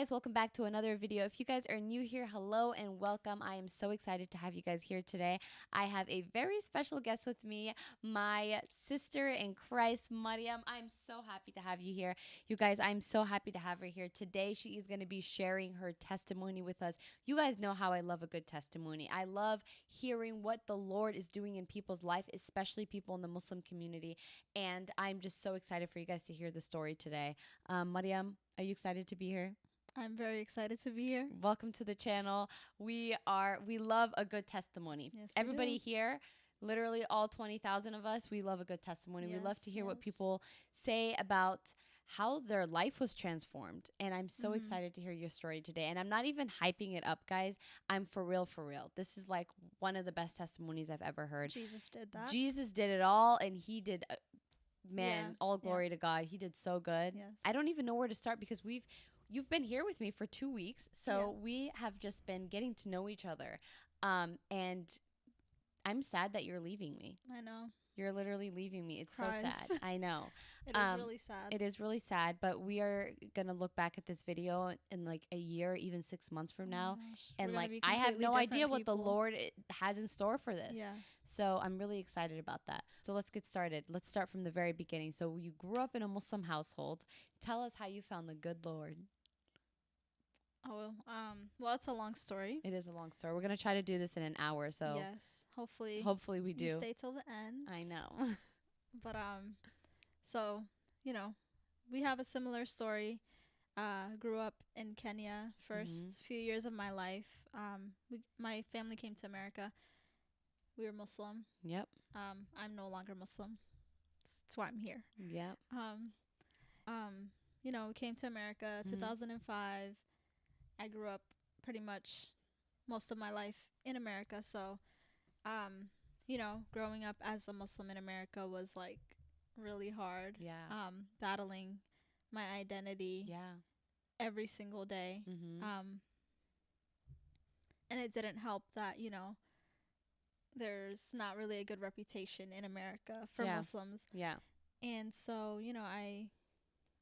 guys, welcome back to another video. If you guys are new here, hello and welcome. I am so excited to have you guys here today. I have a very special guest with me, my sister in Christ, Mariam. I'm so happy to have you here. You guys, I'm so happy to have her here today. She is going to be sharing her testimony with us. You guys know how I love a good testimony. I love hearing what the Lord is doing in people's life, especially people in the Muslim community. And I'm just so excited for you guys to hear the story today. Um, Mariam, are you excited to be here? I'm very excited to be here. Welcome to the channel. We are we love a good testimony. Yes, Everybody here, literally all 20,000 of us, we love a good testimony. we love to hear what people say about how their life was transformed. And I'm so Mhm. excited to hear your story today. And I'm not even hyping it up, guys. I'm for real for real. This is like one of the best testimonies I've ever heard. Jesus did that. Jesus did it all and he did uh, man, Yeah, all yeah. glory to God. He did so good. yes. I don't even know where to start because we've you've been here with me for two weeks, so we have just been getting to know each other. Um, and I'm sad that you're leaving me. I know. You're literally leaving me. It's Cries. so sad. I know. It is Um, really sad. It is really sad, but we are gonna look back at this video in like a year, even six months from Oh now. gosh. We're And like I have no idea different what the. Lord has in store for this. Yeah. So I'm really excited about that. So let's get started. Let's start from the very beginning. So you grew up in a Muslim household. Tell us how you found the good Lord. Oh well. Um. Well, it's a long story. It is a long story. We're gonna try to do this in an hour, so yes. Hopefully. hopefully we do. Stay till the end. I know. But um, so you know, we have a similar story. Uh, grew up in Kenya 1st Mhm. few years of my life. Um, we my family came to America. We were Muslim. yep. Um, I'm no longer Muslim. That's why I'm here. Yep. um, um, you know, we came to America Mhm. 2005. I grew up pretty much most of my life in America, so um, you know, growing up as a Muslim in America was like really hard. Yeah. Um, battling my identity yeah. every single day. Mm-hmm. Um, and it didn't help that, you know, there's not really a good reputation in America for Yeah. Muslims. yeah. And so, you know, I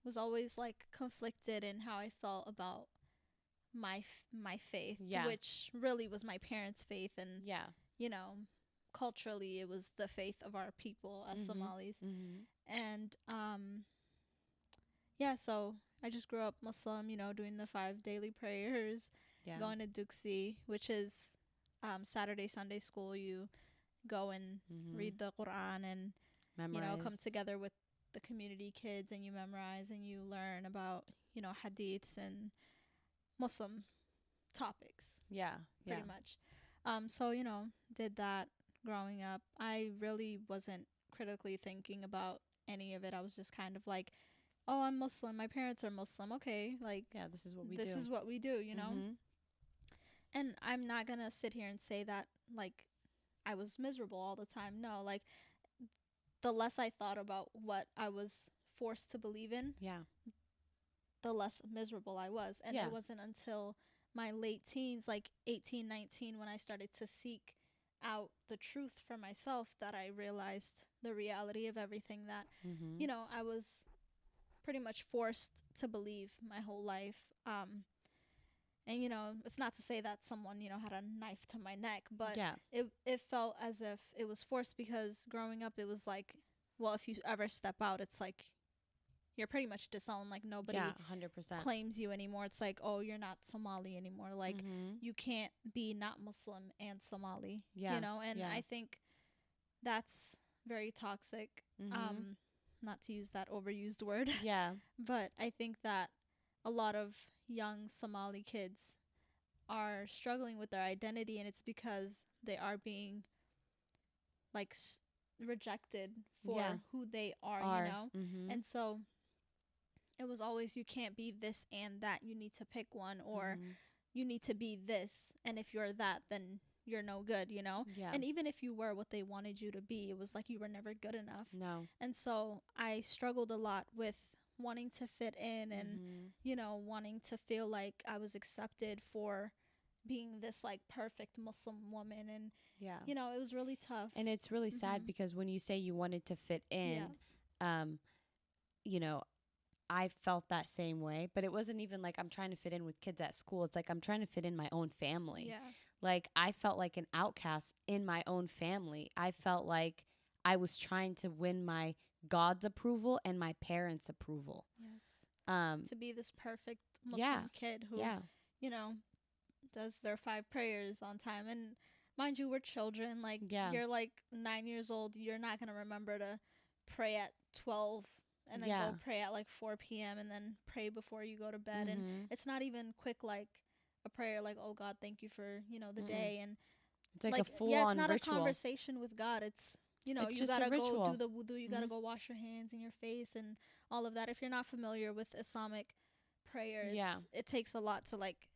was always like conflicted in how I felt about my my faith, Yeah. which really was my parents' faith and Yeah. you know, culturally it was the faith of our people as Mhm. Somalis. Mm-hmm. And um yeah, so I just grew up Muslim, you know, doing the five daily prayers, Yeah. going to Duxi, which is um Saturday Sunday school you go and mm-hmm. read the Quran and you know, come together with the community kids and you memorize and you learn about, you know, hadiths and Muslim topics Yeah. Yeah. pretty much. Um so, you know, did that growing up. I really wasn't critically thinking about any of it. I was just kind of like, "Oh, I'm Muslim. My parents are Muslim. Okay, like Yeah. This is what we this do. is what we do, you know?" Mhm. And I'm not going to sit here and say that like I was miserable all the time. No, like the less I thought about what I was forced to believe in, Yeah. The less miserable I was. And Yeah. it wasn't until my late teens, like 18, 19, when I started to seek out the truth for myself that I realized the reality of everything that, Mm-hmm. you know, I was pretty much forced to believe my whole life. Um, and, you know, it's not to say that someone, you know, had a knife to my neck, but yeah. it it felt as if it was forced because growing up it was like well if you ever step out it's like you're pretty much disowned like nobody yeah. Hundred percent. claims you anymore it's like oh you're not somali anymore like mm-hmm. you can't be not muslim and somali Yeah, you know and yeah. i think that's very toxic mm-hmm. um not to use that overused word yeah. but i think that a lot of young somali kids are struggling with their identity and it's because they are being like s- rejected for Yeah. who they are, Are. you know Mm-hmm. and so it was always you can't be this and that you need to pick one or Mhm. you need to be this and if you're that then you're no good you know yeah. and even if you were what they wanted you to be it was like you were never good enough no. and so i struggled a lot with wanting to fit in and Mhm. you know, wanting to feel like I was accepted for being this like perfect Muslim woman and yeah. you know, it was really tough. And it's really sad Mhm. because when you say you wanted to fit in, um, you know, I felt that same way, but it wasn't even like I'm trying to fit in with kids at school. It's like I'm trying to fit in my own family. Yeah. Like I felt like an outcast in my own family. I felt like I was trying to win my God's approval and my parents' approval. Yes. Um To be this perfect Muslim Yeah. kid who, yeah. you know, does their five prayers on time. And mind you, we're children. Like, Yeah. you're like nine years old. You're not going to remember to pray at 12 and then Yeah. go pray at like 4 p.m. and then pray before you go to bed. And Mhm. it's not even quick like a prayer like, oh God, thank you for, you know, the Mm-mm. day. And It's like, like a full yeah, it's not ritual. a conversation with God. It's you know, It's you gotta go do the wudu, you gotta Mhm. go wash your hands and your face and all of that. If you're not familiar with Islamic prayer, Yeah. it takes a lot to like.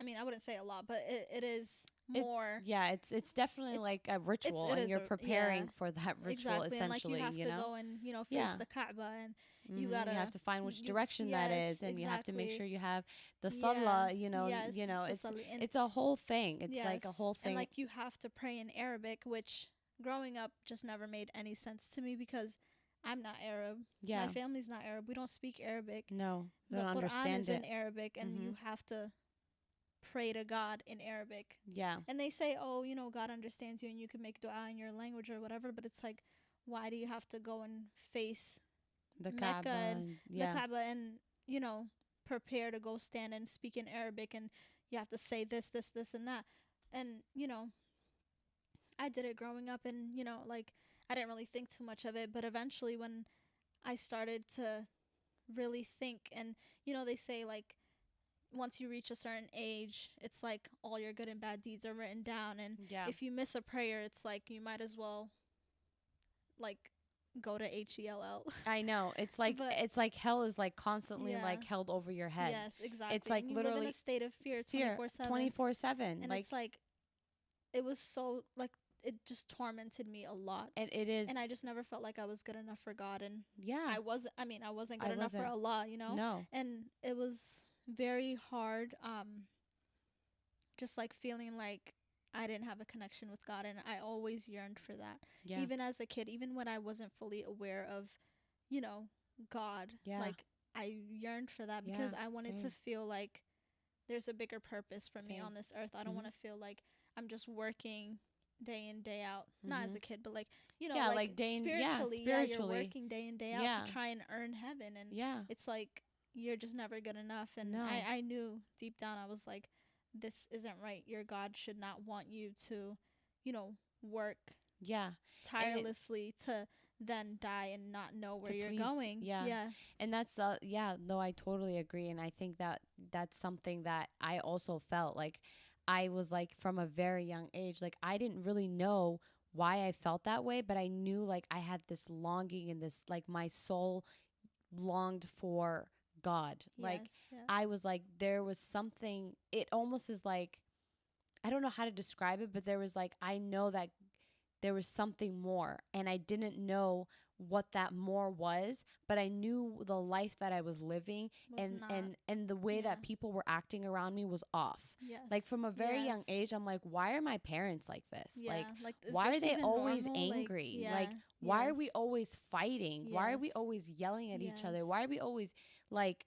I mean, I wouldn't say a lot, but it, it is It- yeah, it's it's definitely It's- like a ritual and you're a- preparing yeah. for that ritual exactly, and like you have to know. go and you know face Yeah. the Kaaba and Mhm, you gotta- have to find which you- direction that yes, is and you have to make sure you have the Yeah, salah, you know, yes, you know, it's it's a whole thing. It's like a whole thing. And like you have to pray in Arabic, which growing up just never made any sense to me because I'm not Arab. yeah. My family's not Arab. We don't speak Arabic. no, The Quran is it. in Arabic and you have to pray to God in Arabic. yeah. And they say, "Oh, you know, God understands you and you can make dua in your language or whatever," but it's like why do you have to go and face The Mecca Kaaba and yeah. the Kaaba and, you know, prepare to go stand and speak in Arabic and you have to say this, this, this and that. And, you know, I did it growing up and, you know, like I didn't really think too much of it, but eventually when I started to really think and you know, they say like once you reach a certain age, it's like all your good and bad deeds are written down and yeah. if you miss a prayer, it's like you might as well like go to H E L L. I know. It's like But- it's like hell is like constantly Yeah. like held over your head. Yes, exactly. It's like and you live in literally a state of fear Fear 24/7. 24/7. and Like it's like it was so like it just tormented me a lot. and it is And I just never felt like I was good enough for God and yeah. I wasn't I mean, I wasn't I good enough for wasn't. Allah, you know? No. And it was very hard um just like feeling like I didn't have a connection with God and I always yearned for that. Yeah. Even as a kid, even when I wasn't fully aware of, you know, God. Yeah. Like I yearned for that because Yeah, I wanted same. to feel like there's a bigger purpose for me on this earth. I don't Mhm. want to feel like I'm just working day in day out. Not as a kid, but like you know, Yeah, like, like day in- yeah, spiritually, yeah, spiritually. you're working day in day out Yeah. to try and earn heaven, and yeah. it's like you're just never good enough. And No. I I knew deep down I was like, this isn't right. Your God should not want you to, you know, work Yeah. tirelessly to then die and not know where you're please- going. yeah. Yeah. and that's the yeah no i totally agree and i think that that's something that i also felt like i was like from a very young age like i didn't really know why i felt that way but i knew like i had this longing and this like my soul longed for god like yeah. I was like, there was something, it almost is like, I don't know how to describe it, but there was like, I know that there was something more. And I didn't know what that more was, but I knew the life that I was living Was and, not- and, and the way yeah. that people were acting around me was off. yes. Like from a very young age, I'm like, why are my parents like this? Yeah. Like, is why are they always normal? Like, angry? yeah, Like, why are we always fighting? Why are we always yelling at each other? Why are we always like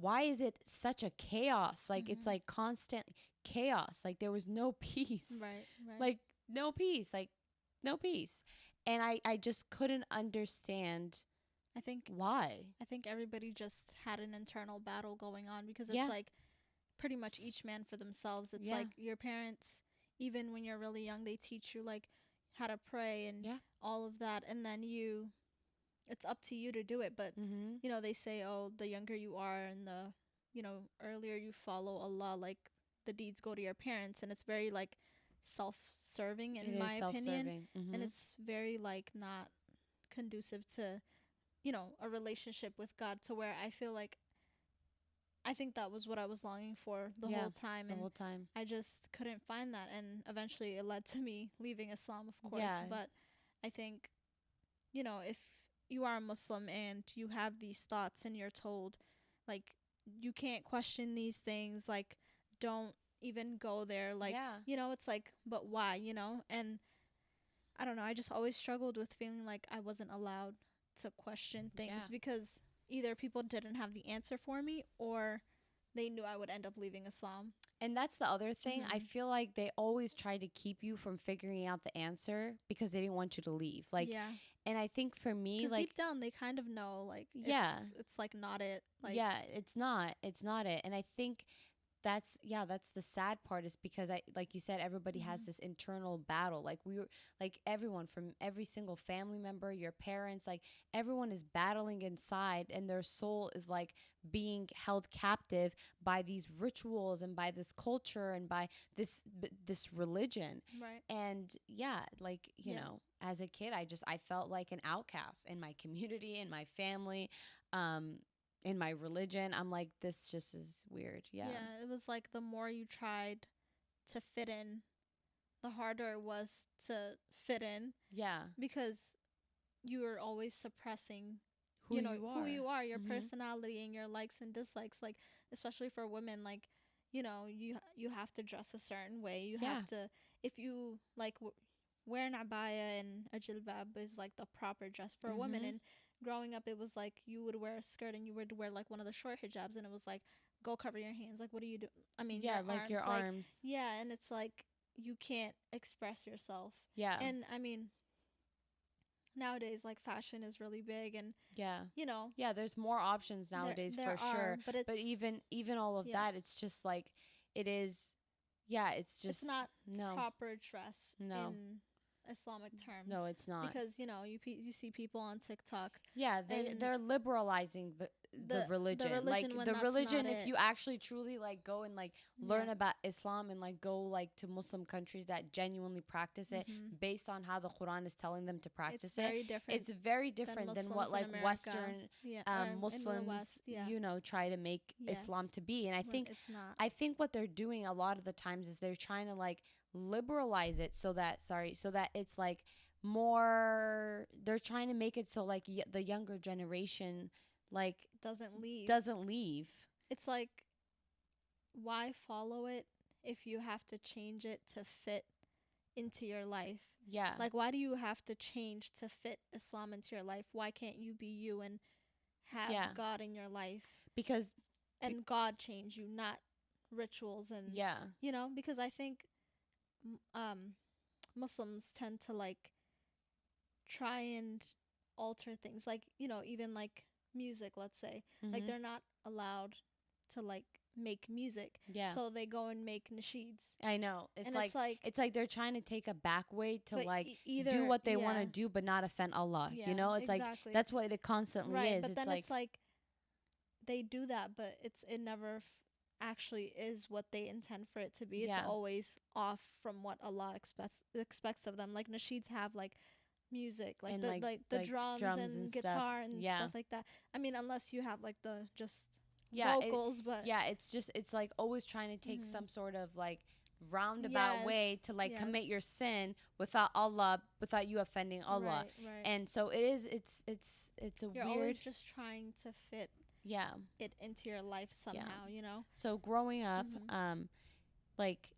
why is it such a chaos? Like it's Mhm. like constant chaos. Like there was no peace. Right, right. Like no peace. Like no peace. And I I just couldn't understand I think why. I think everybody just had an internal battle going on because it's Yeah. like pretty much each man for themselves. It's Yeah. like your parents, even when you're really young, they teach you like how to pray and Yeah. all of that, and then you, it's up to you to do it. But mm-hmm. you know, they say, oh, the younger you are and the, you know, earlier you follow Allah, like the deeds go to your parents, and it's very like self-serving in It my opinion. Mhm. and it's very like not conducive to you know a relationship with god to where i feel like i think that was what i was longing for the Yeah, whole time the and whole time. i just couldn't find that and eventually it led to me leaving islam of course Yeah. but i think you know if you are a muslim and you have these thoughts and you're told like you can't question these things like don't even go there like yeah. you know it's like but why you know and i don't know i just always struggled with feeling like i wasn't allowed to question things Yeah. because either people didn't have the answer for me or they knew I would end up leaving Islam. And that's the other thing. I Mhm. feel like they always try to keep you from figuring out the answer because they didn't want you to leave. Like, yeah, and I think for me, like, deep down they kind of know, like, Yeah. it's, it's like not it. Like, yeah, it's not. It's not it. And I think that's yeah, that's the sad part is because I like you said everybody has Mhm. this internal battle. Like we were like everyone from every single family member, your parents, like everyone is battling inside and their soul is like being held captive by these rituals and by this culture and by this b- this religion right. and yeah like you Yeah. know as a kid i just i felt like an outcast in my community in my family um in my religion i'm like this just is weird yeah Yeah. it was like the more you tried to fit in, the harder it was to fit in yeah because you were always suppressing who you know you are who you are, your Mhm. personality and your likes and dislikes. Like especially for women, like you know you you have to dress a certain way. You Yeah. have to if you like w- wear an abaya and a jilbab is like the proper dress for a woman. Mhm. And growing up, it was like you would wear a skirt and you would wear like one of the short hijabs, and it was like go cover your hands. Like what do you do? I mean, yeah your like arms, your like, arms Yeah, and it's like you can't express yourself. yeah And I mean, nowadays like fashion is really big, and yeah you know yeah there's more options nowadays there for sure But it's but even even all of yeah. that it's just like it is yeah it's just it's not no proper dress No. in Islamic terms. no it's not because you know you pe- you see people on TikTok. Yeah, they they're liberalizing the the, the- the religion. religion like the religion, if it. you actually truly like go and like learn Yeah. about Islam and like go like to Muslim countries that genuinely practice it Mhm. based on how the Quran is telling them to practice It's it. very different. It's very different than, what like America. Western yeah, um, or in the Muslims, West, yeah. you know, try to make Islam to be. And I think it's not. I think what they're doing a lot of the times is they're trying to like liberalize it so that sorry, so that it's like more they're trying to make it so like y- the younger generation like doesn't leave. doesn't leave. it's like why follow it if you have to change it to fit into your life? Yeah. Like why do you have to change to fit Islam into your life? Why can't you be you and have Yeah. God in your life because and God change you, not rituals and yeah. you know because i think um muslims tend to like try and alter things like you know even like music let's say like mhm, they're not allowed to like make music yeah. so they go and make nasheeds I know. It's and like it's like it's like they're trying to take a back way to like e- either do what they want to do but not offend Allah. yeah, you know, it's like that's what it constantly right is. but it's then like it's like they do that but it's it never f- actually is what they intend for it to be Yeah. it's always off from what allah expects expects of them like nasheeds have like music like And, the like- like, the like drums, drums and, and stuff. guitar and Yeah. stuff like that i mean unless you have like the just Yeah, it- vocals but yeah, it's just it's like always trying to take Mhm. some sort of like roundabout way to like commit your sin without Allah, without you offending Allah. right, right. And so it is. It's it's it's a you're weird. always just trying to fit yeah. it into your life somehow you know So growing up, Mhm. um, like,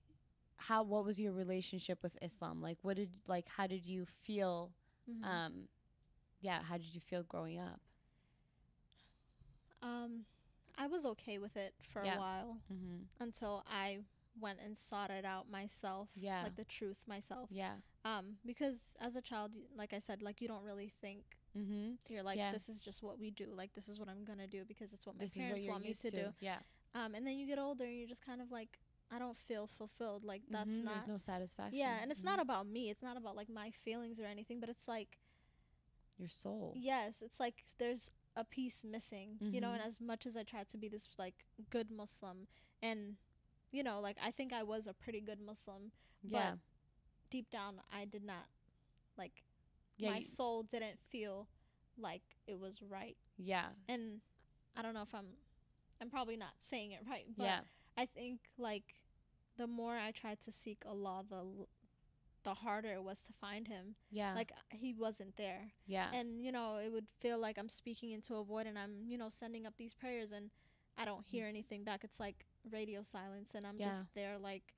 how what was your relationship with Islam? Like, what did like how did you feel? Mhm. Um, yeah, how did you feel growing up? um i was okay with it for Yeah. a while Mm-hmm. until I went and sought it out myself. Yeah. Like the truth myself. Yeah. Um, because as a child, like I said, like you don't really think Mm-hmm. you're like Yeah. this is just what we do. Like this is what I'm gonna do because it's what my This is what parents want me to, to. do. Yeah. Um, and then you get older and you're just kind of like I don't feel fulfilled. Like that's Mhm, not. There's no satisfaction. yeah, and it's Mhm. not about me. It's not about like my feelings or anything. But it's like your soul. yes, it's like there's a piece missing. You know, and Mhm. as much as I tried to be this like good Muslim and you know, like I think I was a pretty good Muslim. Yeah. deep down I did not like Yeah. my you- soul didn't feel like it was right. yeah. And I don't know if I'm I'm probably not saying it right, but yeah. I think like the more I tried to seek Allah, the l- the harder it was to find him. Yeah. Like he wasn't there. yeah. And you know, it would feel like I'm speaking into a void and I'm, you know, sending up these prayers and I don't hear anything back. It's like radio silence and I'm Mm. Yeah. just there like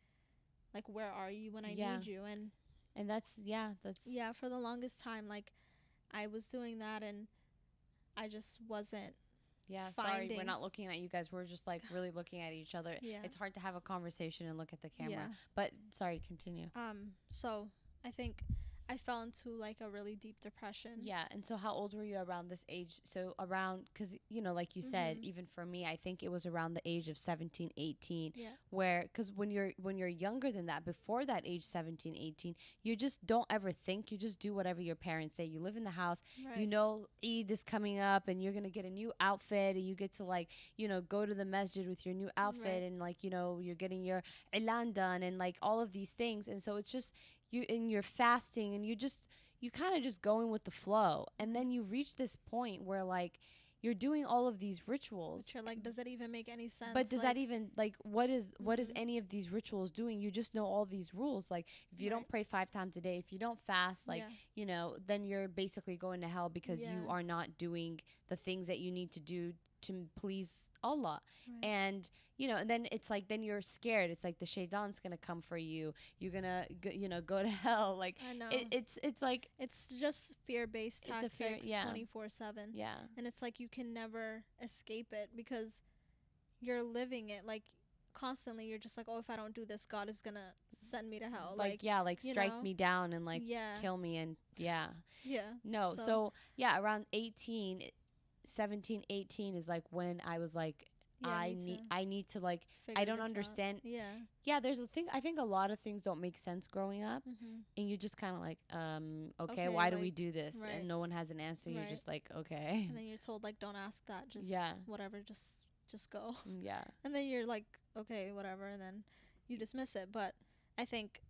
like where are you when I Yeah. need you? And and that's yeah. That's yeah for the longest time like i was doing that and i just wasn't Yeah, sorry, we're not looking at you guys. We're just like really looking at each other. Yeah. It's hard to have a conversation and look at the camera. Yeah. But sorry, continue. Um. So I think I fell into like a really deep depression. Yeah, and so how old were you around this age? So around cuz you know, like you said, Mhm. even for me, I think it was around the age of 17, 18 Yeah. where cuz when you're when you're younger than that, before that age 17, 18, you just don't ever think, you just do whatever your parents say. You live in the house, Right. you know Eid is coming up and you're going to get a new outfit and you get to like, you know, go to the masjid with your new outfit Right. and like, you know, you're getting your ilan done and like all of these things. And so it's just you and you're fasting and you just you kind of just going with the flow. And then you reach this point where like you're doing all of these rituals. But you're like, does it even make any sense? But does like, that even like what is what is Mhm. any of these rituals doing? You just know all these rules. Like if you don't pray 5 times a day, if you don't fast, like yeah. you know, then you're basically going to hell because you are not doing the things that you need to do to please Allah. Right. And you know, and then it's like then you're scared. It's like the shaitan's gonna come for you. You're gonna go, you know go to hell. Like I know. it, it's it's like it's just fear-based It's tactics, fear- yeah. twenty-four-seven. yeah and it's like you can never escape it because you're living it like constantly you're just like oh if i don't do this god is gonna send me to hell like, like, yeah like strike know? me down and like yeah kill me and yeah yeah no so, So- yeah around 18 i- 17 18 is like when i was like yeah, i need i need to like I don't this out. understand- yeah. Yeah there's a thing i think a lot of things don't make sense growing up mm-hmm. and you just kind of like um okay, Okay, why do we do this? Right. and no one has an answer. You're just like okay. And then you're told like don't ask that just Yeah. whatever just just go. Mm, yeah. And then you're like okay whatever and then you dismiss it. But i think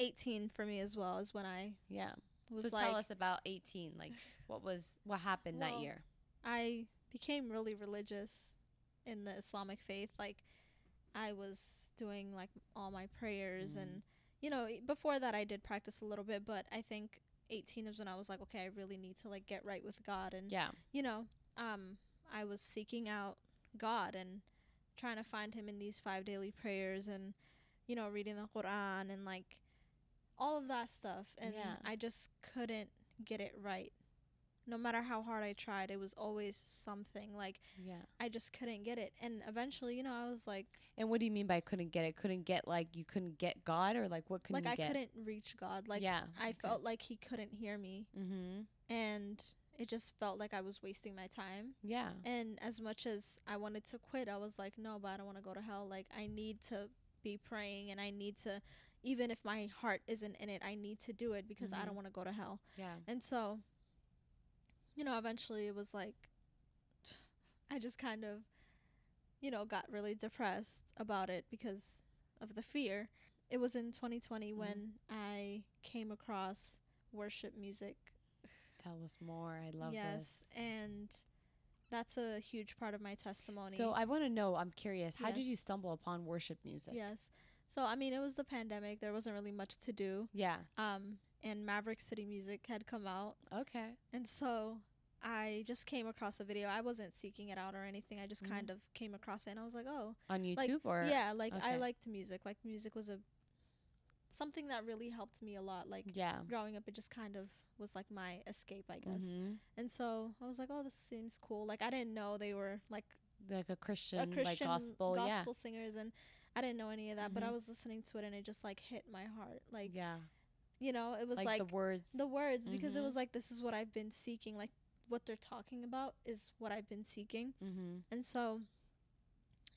18 for me as well is when i yeah. was so like tell us about 18 like what was what happened that year I became really religious in the Islamic faith. Like, I was doing like all my prayers, Mm. and you know, before that I did practice a little bit, but I think 18 is when I was like, okay, I really need to like get right with God, and yeah you know, um, I was seeking out God and trying to find Him in these five daily prayers, and you know, reading the Quran and like all of that stuff, and Yeah. I just couldn't get it right. No matter how hard I tried, it was always something like yeah I just couldn't get it. And eventually, you know, I was like, and what do you mean by couldn't get it couldn't get like you couldn't get god or like what couldn't like I get couldn't reach God. Like yeah I felt like He couldn't hear me, mm-hmm and it just felt like I was wasting my time. yeah And as much as I wanted to quit, I was like, no, but I don't want to go to hell. Like, I need to be praying and I need to, even if my heart isn't in it, I need to do it because I Mhm. don't want to go to hell. yeah And so, you know, eventually it was like, I just kind of, you know, got really depressed about it because of the fear. It was in 2020 Mm-hmm. when I came across worship music tell us more i love yes, this and that's a huge part of my testimony. so i want to know i'm curious how did you stumble upon worship music yes. So I mean, it was the pandemic. There wasn't really much to do. yeah Um, and Maverick City Music had come out, okay and so I just came across a video. I wasn't seeking it out or anything. I just Mhm. kind of came across it, and I was like, oh, on youtube Like, or yeah, like I liked music. Like music was a something that really helped me a lot. Like yeah growing up, it just kind of was like my escape, I guess. mm-hmm. And so I was like, oh, this seems cool. Like I didn't know they were like like a christian, a Christian like gospel, gospel singers and I didn't know any of that, but I Mhm. was listening to it and it just like hit my heart. Like yeah you know, it was like, like, the words the words because it Mhm. was like this is what I've been seeking. Like what they're talking about is what I've been seeking. mm-hmm And so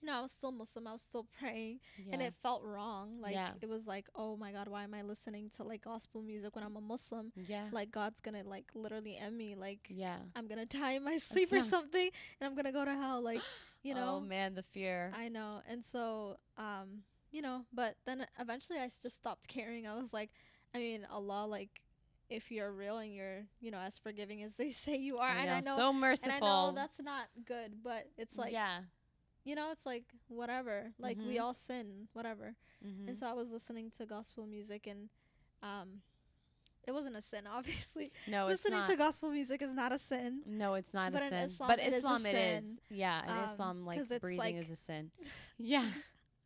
you know, I was still Muslim, I was still praying yeah and it felt wrong. Like Yeah. it was like, oh my god, why am I listening to like gospel music when I'm a Muslim? yeah Like God's gonna like literally end me. Like yeah I'm gonna die in my sleep or sounds- something, and I'm gonna go to hell. Like you know, oh man the fear I know. And so, um, you know, but then eventually I s- just stopped caring. I was like, I mean, Allah, like, if you're real and you're, you know, as forgiving as they say you are, I and know, I know, so merciful. and I know that's not good, but it's like, yeah you know, it's like whatever. Like we Mhm. all sin, whatever. mm-hmm. And so I was listening to gospel music, and um, it wasn't a sin, obviously. no it's listening not to gospel music is not a sin. No, it's not But a sin. Islam, but it Islam, it is. Yeah, in Um, Islam, like it's breathing like- is a sin. Yeah.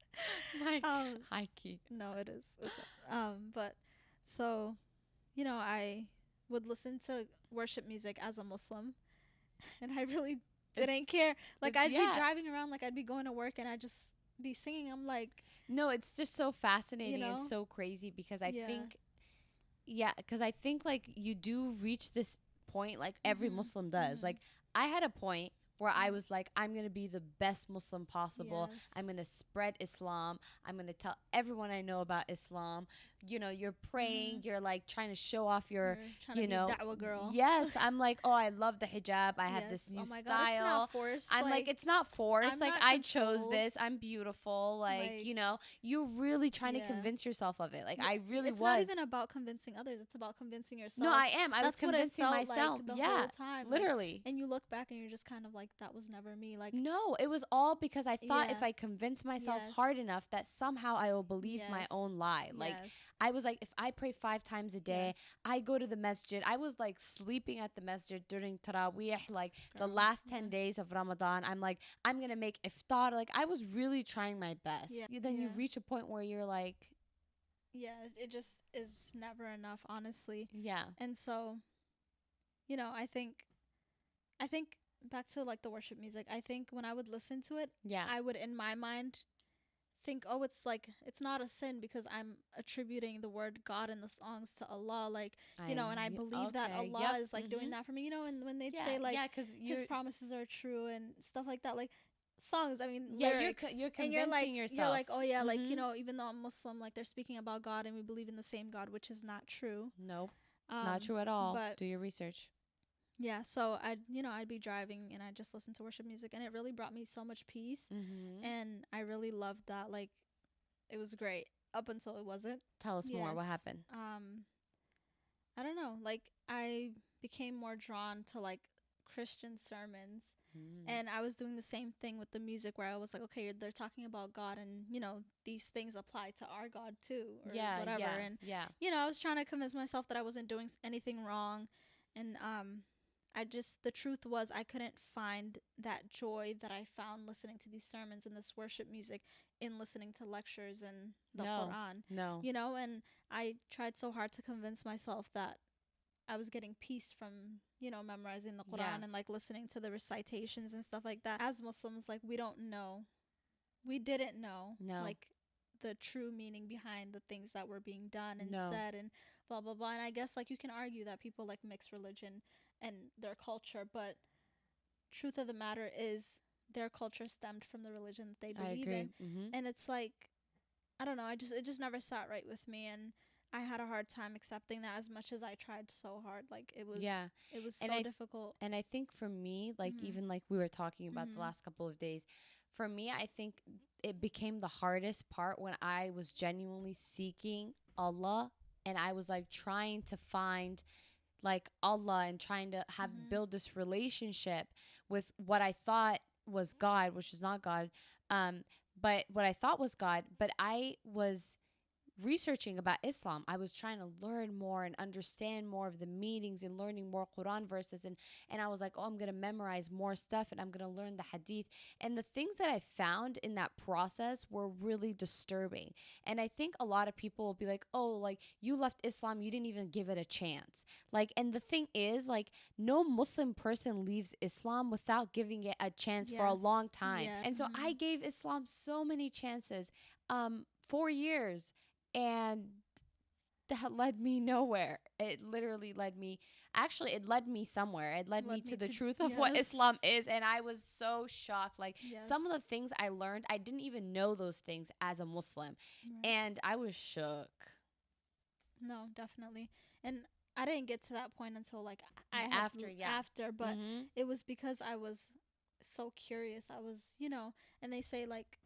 like Um, high key. No, it is. Um, but so, you know, I would listen to worship music as a Muslim, and I really didn't care. Like I'd yeah. be driving around, like I'd be going to work, and I'd just be singing. I'm like, No, it's just so fascinating know? and so crazy because I Yeah. think, yeah, because I think like you do reach this point, like every Mhm, Muslim does. mhm. Like I had a point where I Mhm. was like, I'm gonna be the best Muslim possible. yes. I'm gonna spread Islam. I'm gonna tell everyone I know about Islam. You know, you're praying. You're like trying to show off your. You to know, da'wah girl. Yes, I'm like, oh, I love the hijab. I have this Yes. new oh my style. God, it's not forced. I'm like, it's not forced. I'm like not I chose this. I'm beautiful. Like, Like- you know, you're really trying to convince yourself of it. Like Yeah, I really it's was. not even about convincing others. It's about convincing yourself. no, I am. I That's was convincing myself. Like the yeah, whole time. like, literally. and you look back and you're just kind of like, that was never me. Like, no, it was all because I thought if I convince myself Yes. hard enough that somehow I will believe my own lie. Like yes, I was like, if I pray five times a day, yes, I go to the masjid. I was like sleeping at the masjid during Taraweeh, like the last 10 yeah. days of Ramadan. I'm like, I'm going to make iftar. Like, I was really trying my best. Yeah, Then you reach a point where you're like, Yes, it just is never enough, honestly. yeah, And so, you know, I think, I think back to like the worship music. I think when I would listen to it, yeah, I would in my mind think, oh, it's like it's not a sin because I'm attributing the word God in the songs to Allah, like you know, and I believe that Allah yep, is like doing mhm. that for me, you know, and when they'd Yeah, say like yeah, because His promises are true and stuff like that, like songs. I mean, yeah, you're, lyrics. co- you're convincing you're like, yourself. you're like, oh yeah, like you Mhm. know, even though I'm Muslim, like they're speaking about God and we believe in the same God, which is not true. nope, Um, not true at all. but- Do your research. Yeah, so I'd you know I'd be driving and I just listen to worship music and it really brought me so much peace Mm-hmm. and I really loved that. Like, it was great up until it wasn't. Tell us more. What happened? Um, I don't know. Like, I became more drawn to like Christian sermons Mm. and I was doing the same thing with the music where I was like, okay, they're talking about God and you know these things apply to our God too or yeah, whatever yeah, and yeah. you know, I was trying to convince myself that I wasn't doing anything wrong. And um I just the truth was I couldn't find that joy that I found listening to these sermons and this worship music in listening to lectures and the No. Quran. No. You know, and I tried so hard to convince myself that I was getting peace from, you know, memorizing the Quran Yeah. and like listening to the recitations and stuff like that. As Muslims, like we don't know. We didn't know. No. Like the true meaning behind the things that were being done and No. said and blah blah blah. And I guess like you can argue that people like mix religion and their culture, but truth of the matter is their culture stemmed from the religion that they believe in. Mm-hmm. And it's like I don't know, I just it just never sat right with me and I had a hard time accepting that as much as I tried so hard. Like it was Yeah. it was And so I- difficult. And I think for me, like Mhm. even like we were talking about the Mhm. last couple of days, for me, I think it became the hardest part when I was genuinely seeking Allah and I was like trying to find like Allah and trying to have Mhm. build this relationship with what I thought was God, which is not God. Um, but what I thought was God, but I was researching about Islam. I was trying to learn more and understand more of the meanings and learning more Quran verses and and I was like, "Oh, I'm going to memorize more stuff and I'm going to learn the hadith." And the things that I found in that process were really disturbing. And I think a lot of people will be like, "Oh, like you left Islam, you didn't even give it a chance." Like and the thing is, like no Muslim person leaves Islam without giving it a chance for a long time. Yeah. And so I Mhm. gave Islam so many chances. Um 4 years and that led me nowhere. It literally led me actually it led me somewhere. It led, me Led to me the to- truth of what. Islam is and I was so shocked like some of the things I learned, I didn't even know those things as a Muslim Right. and I was shook. No, definitely. And I didn't get to that point until like I had After, yeah. after, but Mhm. it was because I was so curious. I was, you know, and they say like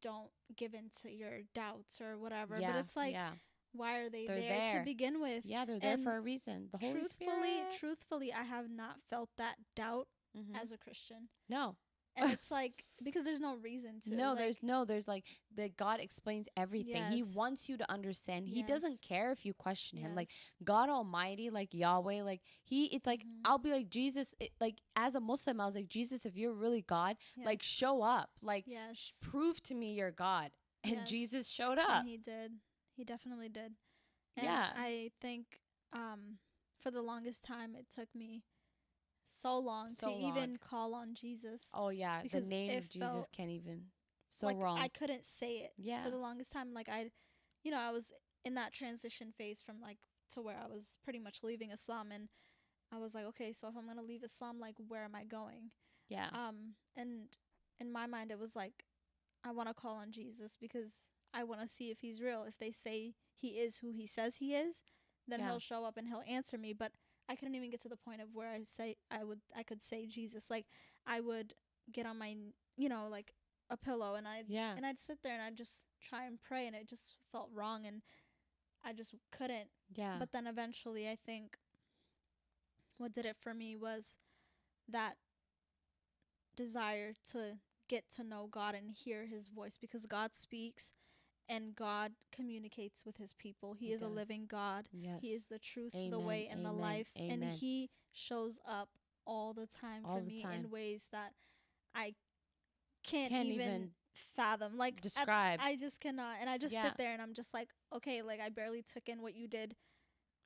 don't give in to your doubts or whatever, yeah, but it's like yeah. why are they there, there. to begin with? Yeah, they're there and for a reason. The Holy truthfully, Spirit. truthfully, I have not felt that doubt Mhm. as a Christian. no. And it's like because there's no reason to. No, like, there's no, there's like that God explains everything. He wants you to understand. He Yes. doesn't care if you question him. Like. God Almighty, like Yahweh, like He, it's like Mhm. I'll be like Jesus. It, like as a Muslim, I was like Jesus. If you're really God, like show up. Like sh- prove to me you're God. And Yes. Jesus showed up. And he did. He definitely did. And Yeah. I think um for the longest time it took me so long So to even call on Jesus. Oh yeah, Because the name of Jesus felt can't even. So like wrong. I couldn't say it yeah. for the longest time. Like I, you know, I was in that transition phase from like to where I was pretty much leaving Islam, and I was like, okay, so if I'm gonna leave Islam, like where am I going? yeah. Um, and in my mind, it was like, I want to call on Jesus because I want to see if he's real. If they say he is who he says he is, then Yeah. he'll show up and he'll answer me. But I couldn't even get to the point of where I say I would I could say Jesus. Like I would get on my you know like a pillow and I yeah. and I'd sit there and I'd just try and pray and it just felt wrong and I just couldn't. yeah. But then eventually I think what did it for me was that desire to get to know God and hear his voice because God speaks and God communicates with his people. He, He is a living God. yes. He is the truth, the way and the amen, life and he shows up all the time All for the me time. in ways that I can't, Can't even, even fathom. Like describe. I just cannot. And I just Yeah. sit there and I'm just like, okay, like I barely took in what you did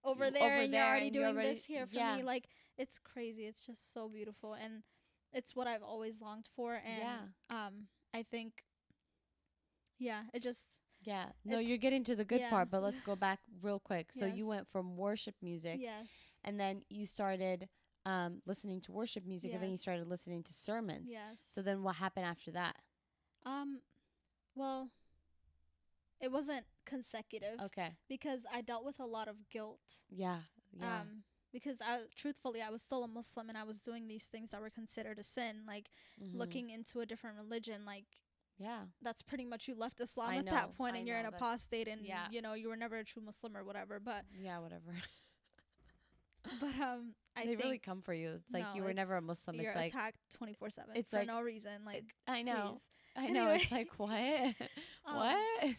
over there over and you're already and you're doing already- this here for yeah. me. Like it's crazy. It's just so beautiful and it's what I've always longed for and Yeah. um I think yeah, it just yeah. No, it's- you're getting to the good yeah. part, but let's go back real quick. So you went from worship music yes. and then you started um listening to worship music and then you started listening to sermons. Yes. So then what happened after that? um well it wasn't consecutive Okay. because I dealt with a lot of guilt. Yeah. Yeah. Um because I truthfully I was still a Muslim and I was doing these things that were considered a sin, like Mhm. looking into a different religion, like Yeah. that's pretty much you left Islam I at know, that point and you're an apostate and yeah. you know you were never a true Muslim or whatever. But Yeah, whatever. but um I they think really come for you. It's like no, you were never a Muslim. you're It's like attacked twenty four seven it's for like- no reason. Like I know. please. I know. It's like what? Um, what?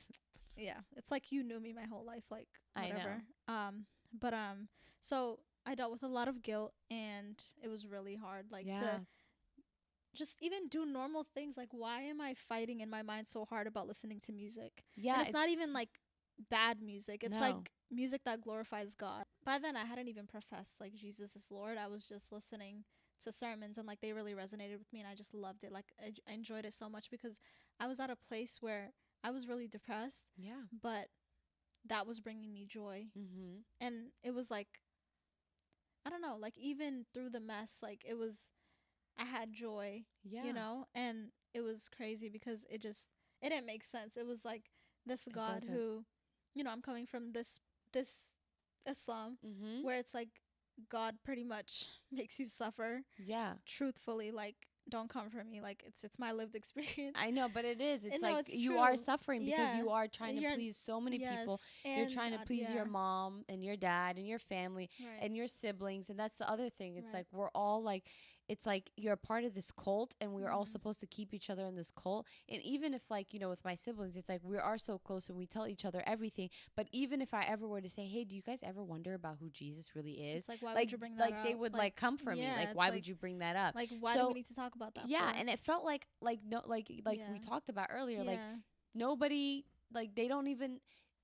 yeah, it's like you knew me my whole life, like I know. whatever. Um, but um, so I dealt with a lot of guilt, and it was really hard, like yeah. to just even do normal things. Like, why am I fighting in my mind so hard about listening to music? yeah. and it's, not even like bad music. It's No. like music that glorifies God. By then, I hadn't even professed like Jesus is Lord. I was just listening to sermons, and like they really resonated with me, and I just loved it. Like I, I enjoyed it so much because I was at a place where I was really depressed, Yeah. but that was bringing me joy, Mm-hmm. and it was like I don't know, like even through the mess, like it was. I had joy, Yeah. you know, and it was crazy because it just it didn't make sense. It was like this God who, you know, I'm coming from this this Islam Mm-hmm. where it's like God pretty much makes you suffer. Yeah. Truthfully, like don't come for me. Like it's it's my lived experience. I know, but it is. It's no, like it's you are suffering because Yeah. you are trying to You're- please so many yes, people. You're and trying to God, please your mom and your dad and your family right. and your siblings and that's the other thing. It's Right. like we're all like it's like you're a part of this cult and we're all Mhm. supposed to keep each other in this cult. And even if like, you know, with my siblings, it's like we are so close and we tell each other everything. But even if I ever were to say, Hey, do you guys ever wonder about who Jesus really is? it's like why like would you bring that like up? they would like, come for me. Like why like- would you bring that up? like why do So- we need to talk about that? yeah, for? and it felt like like no like like we talked about earlier, like nobody like they don't even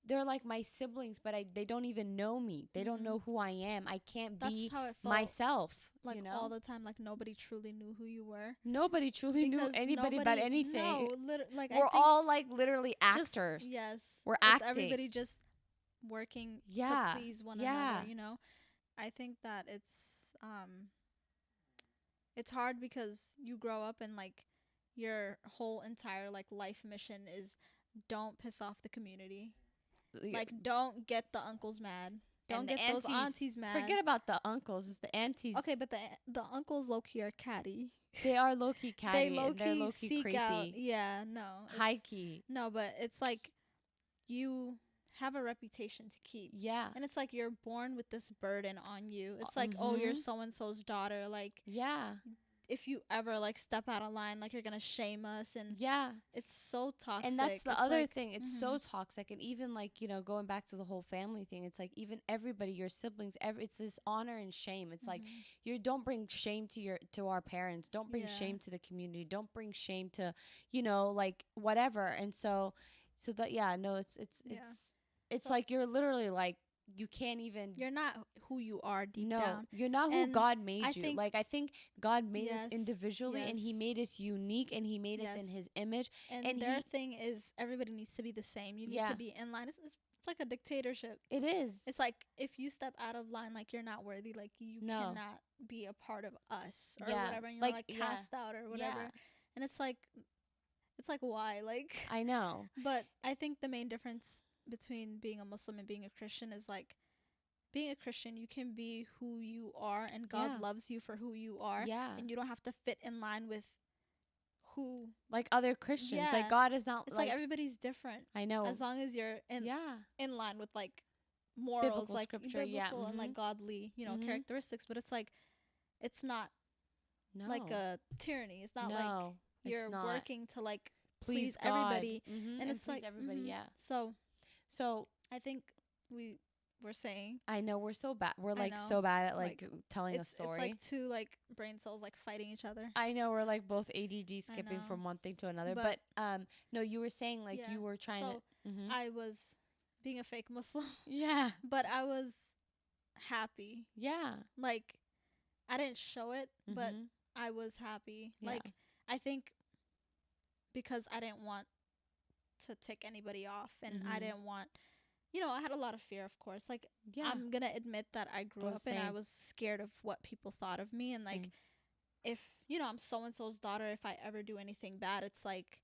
they're like my siblings but i they don't even know me they don't Mhm. know who i am i can't that's be how it felt. myself like you know all the time, like nobody truly knew who you were. nobody truly knew anybody about anything No, lit- like we're all like literally just- actors yes, We're acting. Everybody just working Yeah, to please one yeah. another. You know, I think that it's um, it's hard because you grow up and like your whole entire like life mission is don't piss off the community. Like don't get the uncles mad. Don't get those aunties- aunties mad. forget about the uncles it's the aunties okay, but the the uncles low key are catty. they are low-key catty they low key low-key seek creepy out. Yeah, no. it's- high-key No, but it's like you have a reputation to keep. yeah And it's like you're born with this burden on you. It's like, oh, you're mhm. so and so's daughter. Like, yeah if you ever like step out of line, like you're gonna shame us, and yeah it's so toxic. and that's the It's other like- thing it's so toxic and even like you know going back to the whole family thing it's like even everybody your siblings every it's this honor and shame it's like Mhm. you don't bring shame to your to our parents don't bring Yeah. shame to the community don't bring shame to you know like whatever and so so that yeah no it's it's it's Yeah. it's So- like you're literally like you can't even You're not who you are deep no, down. you're not who And God made I you. think- like I think God made us Yes, individually and he made us unique and he made us in his image. And, and their he- thing is everybody needs to be the same. You need Yeah. to be in line. It's, it's like a dictatorship. It is. It's like if you step out of line, like you're not worthy, like you No. cannot be a part of us or Yeah, whatever. And you're like, like, yeah. cast out or whatever. Yeah. And it's like, it's like why? Like, I know. but I think the main difference between being a Muslim and being a Christian is like, being a Christian, you can be who you are, and God Yeah. loves you for who you are, Yeah. and you don't have to fit in line with who. Like other Christians. Yeah. Like God is not It's like, like, everybody's different. I know. As long as you're in yeah. in line with like morals, Biblical like scripture, biblical yeah, and like mhm. godly, you know, Mhm. characteristics. But it's like, it's not No. like a tyranny. It's not like no. it's you're not. working to like please, please everybody, Mhm, and, it's please like everybody, mhm. yeah. So So I think we were saying I know we're so bad. We're I like know. so bad at Like, like, telling it's a story. it's like two like brain cells like fighting each other. I know we're like both ADD skipping know. from one thing to another, but, But- um, no, you were saying like Yeah. you were trying so to. mhm. I was being a fake Muslim, yeah, but I was happy. yeah, Like I didn't show it, but mhm, I was happy. Yeah. Like I think because I didn't want to tick anybody off and I Mhm. didn't want you know, I had a lot of fear of course. Like yeah, I'm gonna admit that I grew Oh, up and I was scared of what people thought of me and like if you know, I'm so and so's daughter, if I ever do anything bad, it's like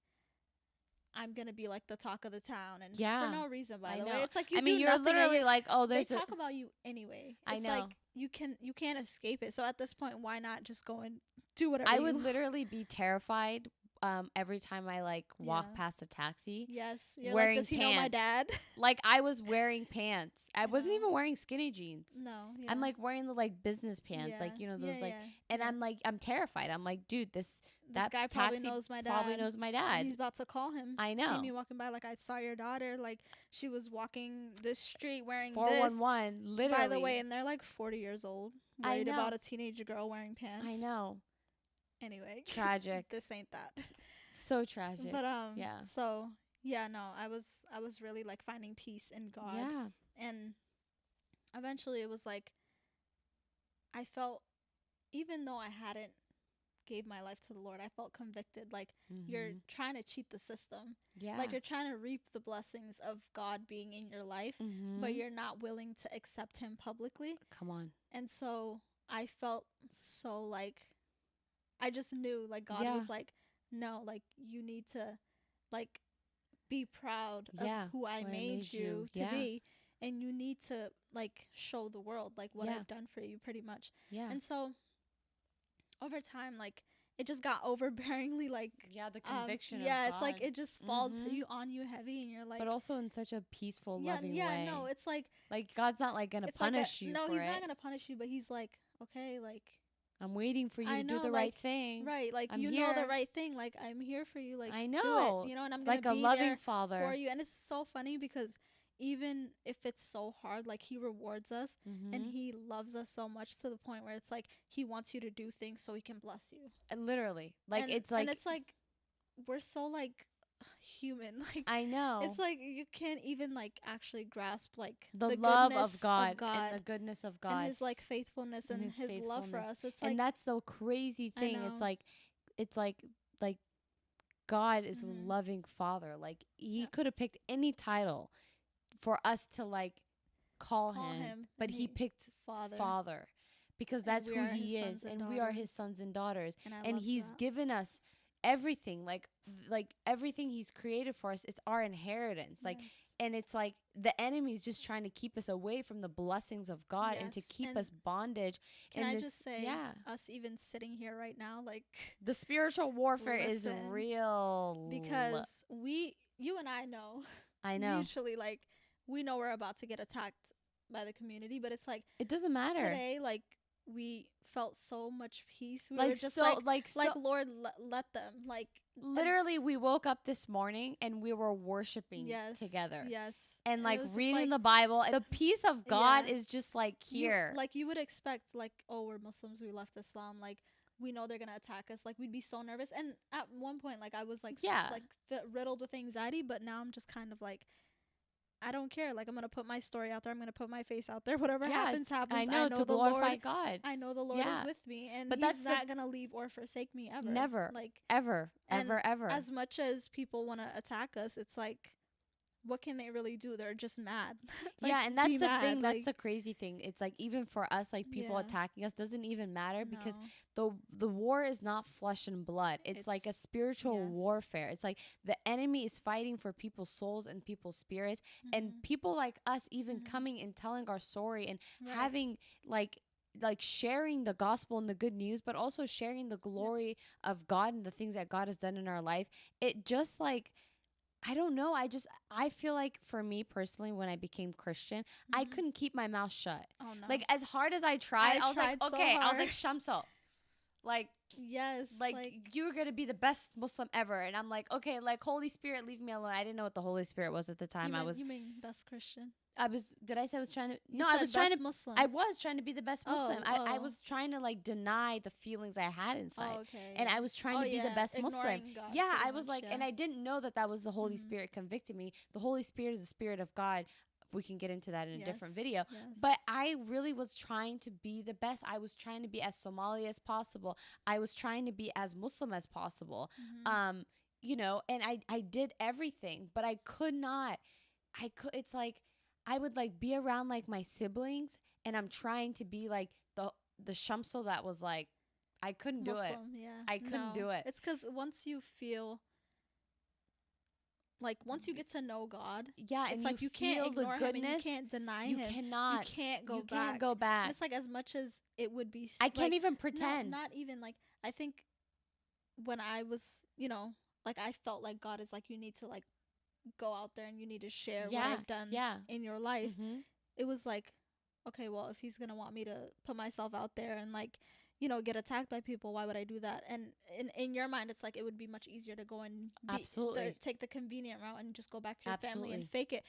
I'm gonna be like the talk of the town and Yeah, for no reason by I the know. way. It's like you I mean, you're literally you- like, oh, they there's a. talk about you anyway. I it's know. like you can you can't escape it. So at this point, why not just go and do whatever I would want? literally be terrified um every time I like walk Yeah. past a taxi. Yes, you're wearing like, does he know my dad? Like I was wearing pants. I I wasn't even wearing skinny jeans. no, I'm like wearing the like business pants, like you know those yeah, like, yeah, and yeah. I'm like I'm terrified. I'm like, dude, this this that guy probably taxi knows my dad. probably knows my dad. He's about to call him. I know. See me walking by like I saw your daughter. Like she was walking this street wearing Four this. one one, literally. By the way, and they're like 40 years old, I worried about a teenage girl wearing pants. I know, Anyway, tragic, this ain't that. so tragic. But um, yeah. So yeah, no, I was I was really like finding peace in God. Yeah, and eventually it was like I felt even though I hadn't gave my life to the Lord, I felt convicted like you're Mhm. trying to cheat the system. yeah, Like you're trying to reap the blessings of God being in your life, but Mhm. you're not willing to accept him publicly. come on, And so I felt so like I just knew like God Yeah. was like no, like you need to like be proud of Yeah, who I who I made, you, you. to Yeah. be and you need to like show the world like what Yeah. I've done for you pretty much. yeah, And so over time like it just got overbearingly like yeah. The um, conviction. yeah, of it's like it just falls Mhm. you on you heavy and you're like but also in such a peaceful, yeah, loving yeah, way. Yeah no, it's like like God's not like gonna it's like a- punish you no, he's it. not gonna punish you, but he's like, okay, like I'm waiting for you I to do know, the right thing. right, like I'm you know the right thing. Like I'm here for you. Like I do know, it, you know, and I'm gonna Like a be loving there father. for you. And it's so funny because even if it's so hard, like he rewards us and Mhm. he loves us so much to the point where it's like he wants you to do things so he can bless you. Uh, literally, like and, it's like and it's like we're so like human. Like I know it's like you can't even like actually grasp like the, the love of God, God and the goodness of and God, his like faithfulness and and, his his, love for us. It's like and that's the crazy thing. It's like, it's like like God is Mhm. a loving father. Like he Yeah. could have picked any title for us to like call, call him, him, but he picked father. father because And that's who he is, and and we are his sons and daughters. And, and he's that. given us everything like like everything he's created for us it's our inheritance like Yes. and it's like the enemy is just trying to keep us away from the blessings of god and to keep and us bondage Can I this- just say, yeah. us even sitting here right now, like the spiritual warfare is real. because we, you and I know, i know. Mutually, like we know we're about to get attacked by the community, but it's like it doesn't matter. today, like we felt so much peace. We like were just so like, like so like Lord, let, let them, like and- literally we woke up this morning and we were worshiping yes, together yes, and it like reading like, the bible the peace of god Yeah. is just like you- here like you would expect, like oh, we're Muslims, we left Islam, like. We know they're gonna attack us. Like we'd be so nervous, and at one point, like I was like, Yeah. like fi- riddled with anxiety. But now I'm just kind of like, I don't care. Like I'm gonna put my story out there. I'm gonna put my face out there. Whatever Yeah, happens, happens. I know, to the glorify Lord. God. I know the Lord Yeah. is with me, and But He's that's the- not gonna leave or forsake me ever. Never. Like Ever, ever, ever. as much as people want to attack us, it's like, what can they really do? They're just mad. Like, yeah, and that's the mad, thing. That's like, the crazy thing. It's like even for us, like people Yeah. attacking us doesn't even matter because the the war is not flesh and blood. It's, like a spiritual yes. warfare. It's like the enemy is fighting for people's souls and people's spirits, and Mhm. people like us even Mhm. coming and telling our story and Right. having like like sharing the gospel and the good news but also sharing the glory of god and the things that god has done in our life it just like i don't know i just i feel like for me personally when i became christian i Mhm. couldn't keep my mouth shut Oh no. like as hard as i tried i, I was like so okay i was like hard. shamso like yes. like, you were gonna be the best muslim ever and i'm like okay like holy spirit leave me alone i didn't know what the holy spirit was at the time you i was You mean best Christian? i was did i say i was trying to You no i was trying to Muslim. I was trying to be the best Oh, Muslim. I, I oh. was trying to like deny the feelings I had inside. Oh, okay. And I was trying Oh, to be the yeah, best Muslim. God, Yeah, I was much, like, and. I didn't know that that was the Holy Mhm. Spirit convicting me. The Holy Spirit is the Spirit of God. We can get into that in a different video. yes. But I really was trying to be the best. I was trying to be as Somali as possible. I was trying to be as Muslim as possible. Mhm. Um, you know, and I I did everything, but I could not. I could. It's like I would like be around like my siblings, and I'm trying to be like the the Shamsul that was like I couldn't do it. Yeah. I couldn't do it. It's because once you feel like once you get to know God, Yeah, it's and like you, you, can't ignore the him and you can't deny you him. cannot. can't go you back. Can't go And back. it's like as much as it would be. I can't even pretend. not even like I think when I was, you know, like I felt like God is like you need to like go out there and you need to share what Yeah, I've done yeah. in your life. Mhm. It was like, okay, well, if he's gonna want me to put myself out there and like, you know, get attacked by people, why would I do that? And in in your mind, it's like it would be much easier to go and be, Absolutely. the, take the convenient route and just go back to your family and fake it.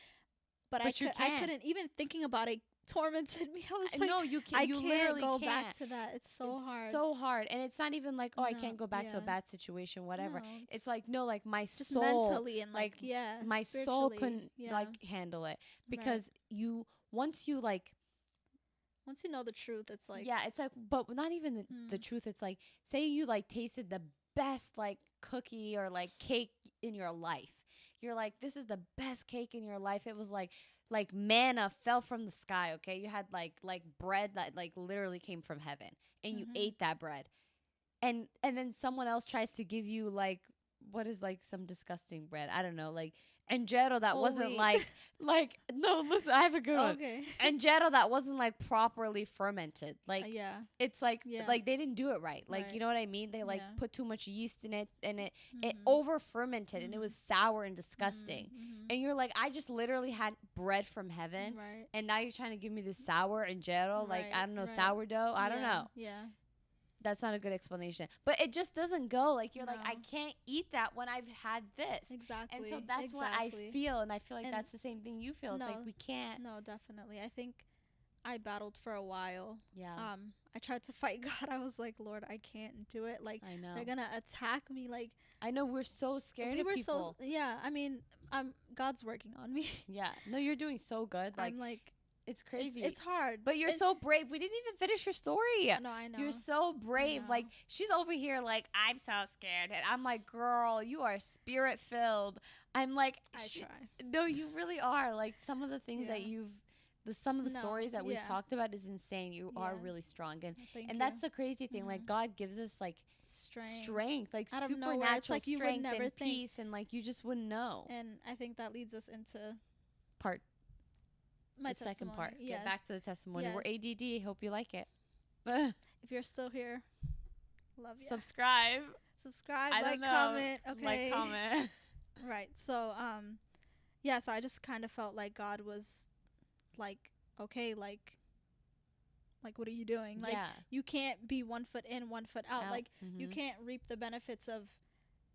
But, I But you could, I couldn't even thinking about it tormented me. I was like, no, you can't. I you can't literally go can't. back to that. It's so It's hard. So hard, and it's not even like oh I can't go back to a bad situation, whatever. No, It's like no, like my just soul, mentally and like, like, yeah, my soul couldn't yeah. like handle it Right. because you once you like once you know the truth, it's like yeah, it's like but not even the, the Mm. truth. It's like say you like tasted the best like cookie or like cake in your life. You're like this is the best cake in your life. It was like like manna fell from the sky. Okay, you had like like bread that like literally came from heaven, and you Mhm. ate that bread, and and then someone else tries to give you like what is like some disgusting bread. I don't know, like anjero that Whole wasn't like like no. Listen, I have a good one. okay, Anjero that wasn't like properly fermented. Like Uh, yeah, it's like Yeah. like they didn't do it right. Like you know what I mean? They like Yeah. put too much yeast in it and it it Mhm. over fermented and it was sour and disgusting. Mhm, And you're like, I just literally had bread from heaven. right? And now you're trying to give me this sour anjero, like I don't know, right. sourdough. I don't know. Yeah, That's not a good explanation. But it just doesn't go. Like you're like, I can't eat that when I've had this. exactly. And so that's what I feel, and I feel like And that's the same thing you feel. It's like no, we can't. No, definitely. I think I battled for a while. Yeah, Um, I tried to fight God. I was like, Lord, I can't do it. Like I know. they're gonna attack me. Like I know we're so scared we of were people. so yeah. I mean, um, God's working on me. Yeah. No, you're doing so good. Like I'm like, it's it's, crazy. it's hard. but you're It- so brave. We didn't even finish your story. No, I know. You're so brave. Like she's over here like I'm so scared and I'm like, "Girl, you are spirit filled." I'm like, I "Sh- try. "No, you really are." Like some of the things that you've the some of the No, stories that we've yeah. talked about is insane. You are really strong and Thank and you. that's the crazy thing. Like Mhm. God gives us like strength. strength, like Out supernatural nowhere, it's like you would strength never and think. peace and like you just wouldn't know. And I think that leads us into Part my the second part. Yes. Get back to the testimony. We're ADD. Hope you like it. If you're still here, love you. Subscribe. Subscribe, I like, comment. Okay. Like, comment. Right. So, um, yeah. So I just kind of felt like God was, like, okay, like, like, what are you doing? Like, yeah. you can't be one foot in, one foot out. Out. Like, you Mhm. can't reap the benefits of,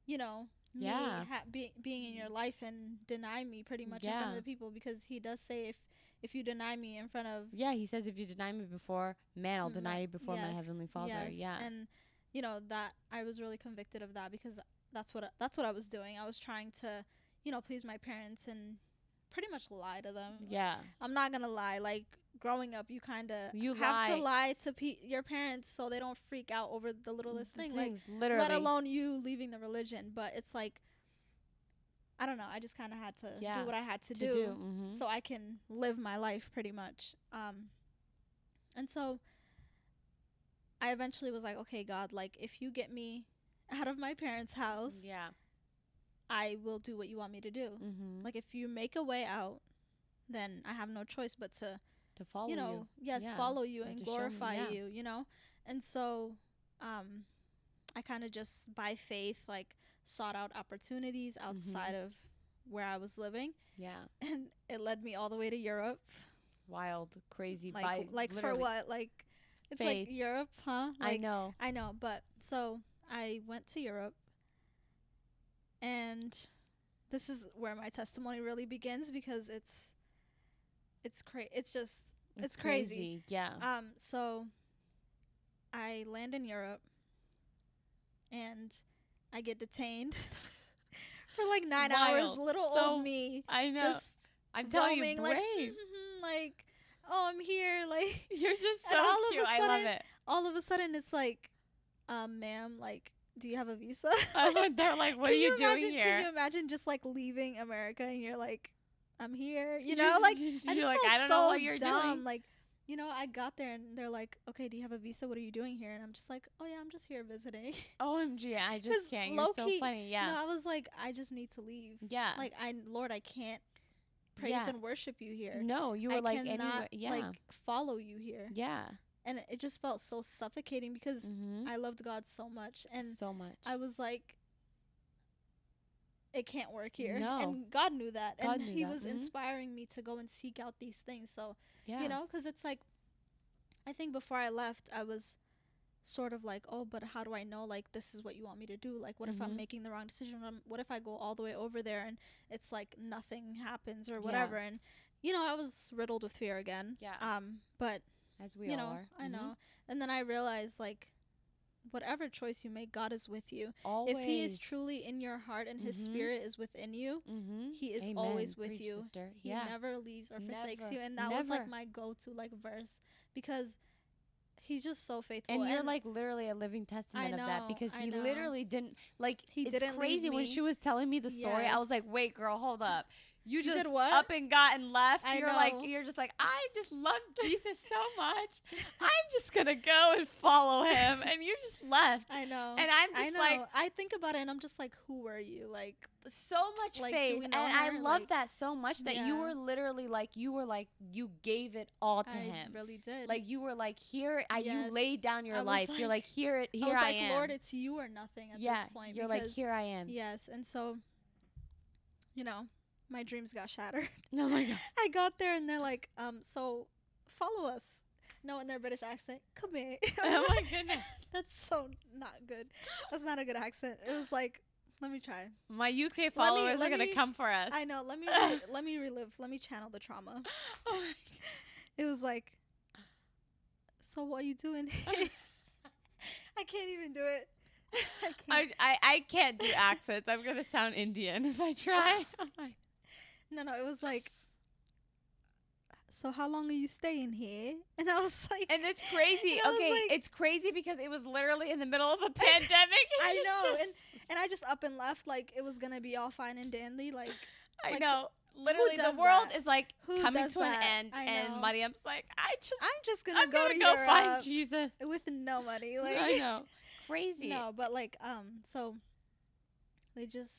you know, me Yeah. ha- be- being in your life and deny me pretty much in front of the people because He does say if if you deny me in front of Yeah, he says if you deny me before man, I'll Mm, deny my- you before my heavenly Father. Yes, Yeah. and you know that I was really convicted of that because that's what I- that's what I was doing. I was trying to, you know, please my parents and pretty much lie to them. Yeah. I'm not gonna lie. Like growing up, you kind of You have to lie. lie to pe- your parents so they don't freak out over the littlest thing. Like literally. let alone you leaving the religion. But it's like, I don't know. I just kind of had to Yeah, do what I had to, to do, do. mhm. so I can live my life pretty much. Um, and so I eventually was like, okay, God, like if you get me out of my parents' house, yeah. I will do what you want me to do. Mm-hmm. Like if you make a way out, then I have no choice but to to follow you know, yes, Yeah. follow you And and to me, glorify yeah. you, you know? And so um I kind of just by faith like sought out opportunities Mm-hmm. outside of where I was living Yeah. and it led me all the way to Europe. Wild, crazy. Like by like for what? Like it's Faith. like Europe, huh? I know. I know, but so I went to Europe and this is where my testimony really begins because it's it's crazy. it's just it's crazy. Yeah. Um, so I land in Europe and I get detained for like nine hours. Little So old me I know. just I'm telling you, brave. like, like, oh, I'm here. Like, You're just so all of a cute. I love sudden- it. all of a sudden, it's like, um, ma'am, like, do you have a visa? I went there like, what are you, doing imagine, here? Can you imagine just like leaving America and you're like, I'm here, you know, like I just like, I don't so know what you're dumb. doing. Like, you know, I got there and they're like, "Okay, do you have a visa? What are you doing here?" And I'm just like, "Oh yeah, I'm just here visiting." OMG, I just can't. You're so low-key- funny. Yeah. No, I was like, I just need to leave. yeah. Like, I Lord, I can't praise Yeah. and worship you here. no, you were I like cannot anywhere. Yeah. like follow you here. yeah. And it just felt so suffocating because Mm-hmm. I loved God so much and so much. I was like, it can't work here. No. And God knew that. God and knew He that, was mhm. inspiring me to go and seek out these things. So, yeah. you know, because it's like, I think before I left, I was sort of like, oh, but how do I know, like, this is what you want me to do? Like, what if Mhm. I'm making the wrong decision? What, if I go all the way over there and it's like nothing happens or whatever? And, you know, I was riddled with fear again. Yeah. Um, but As we you all know, are. I Mhm. know. And then I realized, like, whatever choice you make, God is with you. Always. If He is truly in your heart and His Mhm. Spirit is within you, Mm-hmm. He is always with you. Sister. He yeah. never leaves or forsakes Never. you. And that was like my go-to like verse because He's just so faithful. and you're like literally a living testament of that because he know. literally didn't like He it's didn't crazy when she was telling me the story i was like wait girl hold up you You just up and got and left. I you're know. like you're just like i just love jesus so much. I'm just gonna go and follow him. And you just left. I know. and i'm I just know. like I think about it and I'm just like, who were you? Like, so much Like, faith. and know i love Like, that so much that you were literally like you were like you gave it all to I him. really did. like you were like here I, you laid down your I life. You're like like- here it I here was i, like, am. Lord, it's you or nothing at yeah. this point. you're like here i am. Yes, and so, you know, my dreams got shattered. oh my god I got there and they're like, um, so follow us. No, in their British accent, come here. oh my goodness That's so not good. That's not a good accent. It was like, let me try. My UK followers let are gonna come for us. I know. Let me re- let me relive. Let me channel the trauma. Oh my It was like, so what are you doing? here?" I can't even do it. I can't. I, I I can't do accents. I'm gonna sound Indian if I try. No, no, it was like, so how long are you staying here? And I was like, and it's crazy. And Okay, like- it's crazy because it was literally in the middle of a pandemic. and I know, just- and I just up and left like it was gonna be all fine and dandy. Like, I like, know. Literally, the world that? is like who coming to an that? end, I and. Mariam's like, I just, I'm just gonna I'm go gonna to go Europe find Jesus. with no money. Like, I know, crazy. no, but like, um, so they just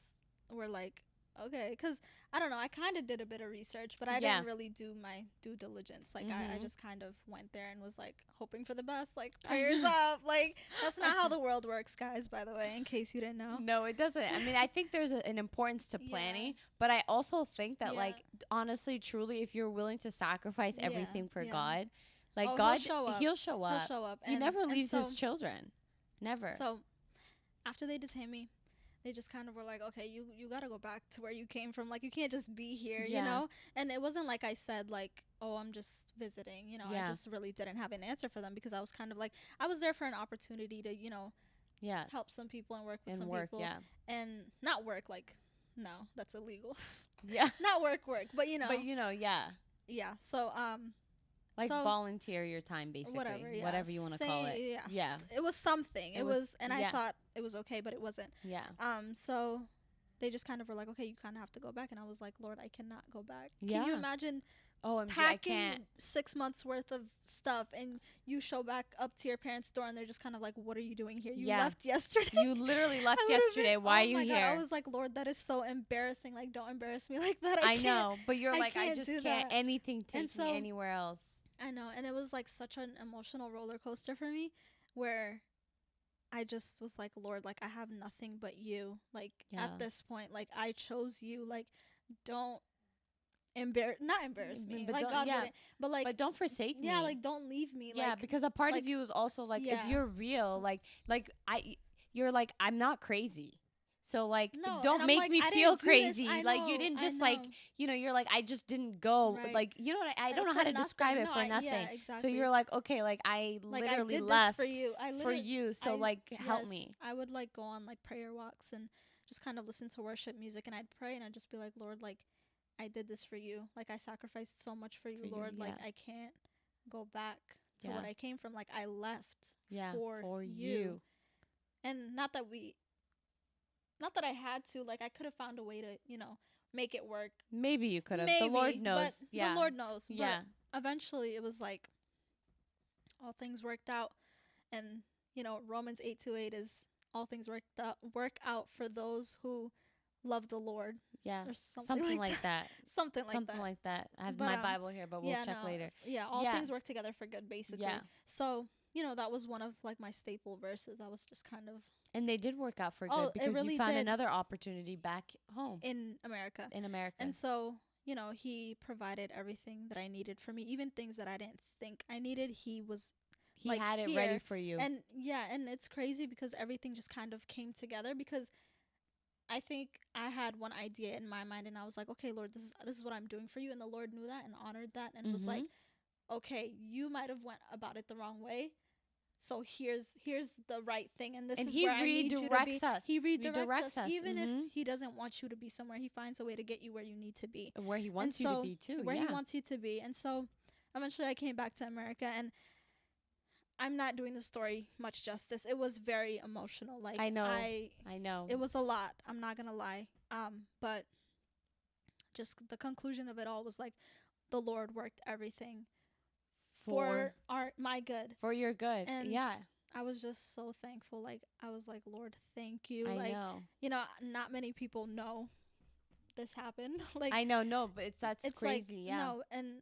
were like, okay, because I don't know. I kind of did a bit of research, but I Yeah. didn't really do my due diligence. Like, I, I Mhm. just kind of went there and was like hoping for the best. Like, prayers up. Like, that's not how the world works, guys. By the way, in case you didn't know. No, it doesn't. I mean, I think there's a, an importance to Yeah. planning, but I also think that, Yeah. like, honestly, truly, if you're willing to sacrifice Yeah, everything for yeah. God, like Oh, he'll God, show up. He'll show up. He'll show up. He and- never leaves so, his children. Never. So after they detained me, they just kind of were like, okay, you you got to go back to where you came from. Like you can't just be here, Yeah. you know. And it wasn't like I said like, oh, I'm just visiting. You know, Yeah. I just really didn't have an answer for them because I was kind of like, I was there for an opportunity to you know yeah. help some people and work with And some work. people Yeah. and not work like. No, that's illegal. Yeah. not work work, but you know, But you know, yeah. yeah. So um, Like So- volunteer your time basically. whatever, yeah, Whatever you want to call it. Yeah, Yeah. It was something. It It, was- was, and yeah. I thought it was okay, but it wasn't. Yeah. Um, so they just kind of were like, okay, you kind of have to go back, and I was like, Lord, I cannot go back. Yeah. Can you imagine Oh, I'm packing six months worth of stuff, and you show back up to your parents' door, and they're just kind of like, what are you doing here? You Yeah. left yesterday. You literally left yesterday. been- Why oh are you here? God, I was like, Lord, that is so embarrassing. Like, don't embarrass me like that. I, I, know, but you're I like, I just can't. that. Anything take And so- me anywhere else. I know, and it was like such an emotional roller coaster for me, where I just was like, Lord, like I have nothing but you. Like Yeah. at this point, like I chose you. Like, don't embarrass, not embarrass me. but like God yeah. wouldn't, but like but don't forsake me. yeah, like don't leave me. yeah, like, because a part like- of you is also like, Yeah. if you're real, like, like I, you're like, I'm not crazy. So like, no, don't make like, me feel didn't do this. crazy. Like you didn't just like, you know, you're like, I just didn't go. Right. Like, you know, what I, I don't know how for to describe nothing. it No, for I- nothing. Yeah, So you're like, okay, like I like literally I left for you. I for you. So like, help yes, me. I would like go on like prayer walks and just kind of listen to worship music and I'd pray and I'd just be like, Lord, like I did this for you. Like I sacrificed so much for you, For you, Lord. Like. I can't go back to what I came from. Like I left Yeah, for, you. you. And not that we not that I had to, like I could have found a way to, you know, make it work. Maybe you could have. The Lord knows. But yeah. The Lord knows. But yeah. eventually it was like all things worked out and you know romans 8 to 8 is all things worked out work out for those who love the lord Yeah. or something, Something like, like that. something like that. Something that like that. I have But, my um, Bible here, but we'll yeah check no, later. yeah all Yeah. things work together for good basically Yeah. so you know that was one of like my staple verses i was just kind of And they did work out for good Oh, it because really you found another opportunity back home in america in America. and so you know he provided everything that i needed for me even things that i didn't think i needed he was he like, had it ready for you. And yeah, and it's crazy because everything just kind of came together because I think I had one idea in my mind and I was like, okay, Lord, this is this is what I'm doing for you and the Lord knew that and honored that and was like, Mhm. okay, you might have went about it the wrong way. So here's here's the right thing and this and is he where I need you to be. redirects us. He redirects, us, even mhm, if he doesn't want you to be somewhere. He finds a way to get you where you need to be where he wants you so to be too. where yeah. he wants you to be. And so eventually I came back to America and I'm not doing the story much justice. It was very emotional. Like I know. I I know. it was a lot. I'm not going to lie. Um but just the conclusion of it all was like the Lord worked everything for, our my good. for your good. And yeah. I was just so thankful. Like I was like, "Lord, thank you." I like know. you know, not many people know this happened. like I know. No, but it's that's it's crazy. like yeah. no and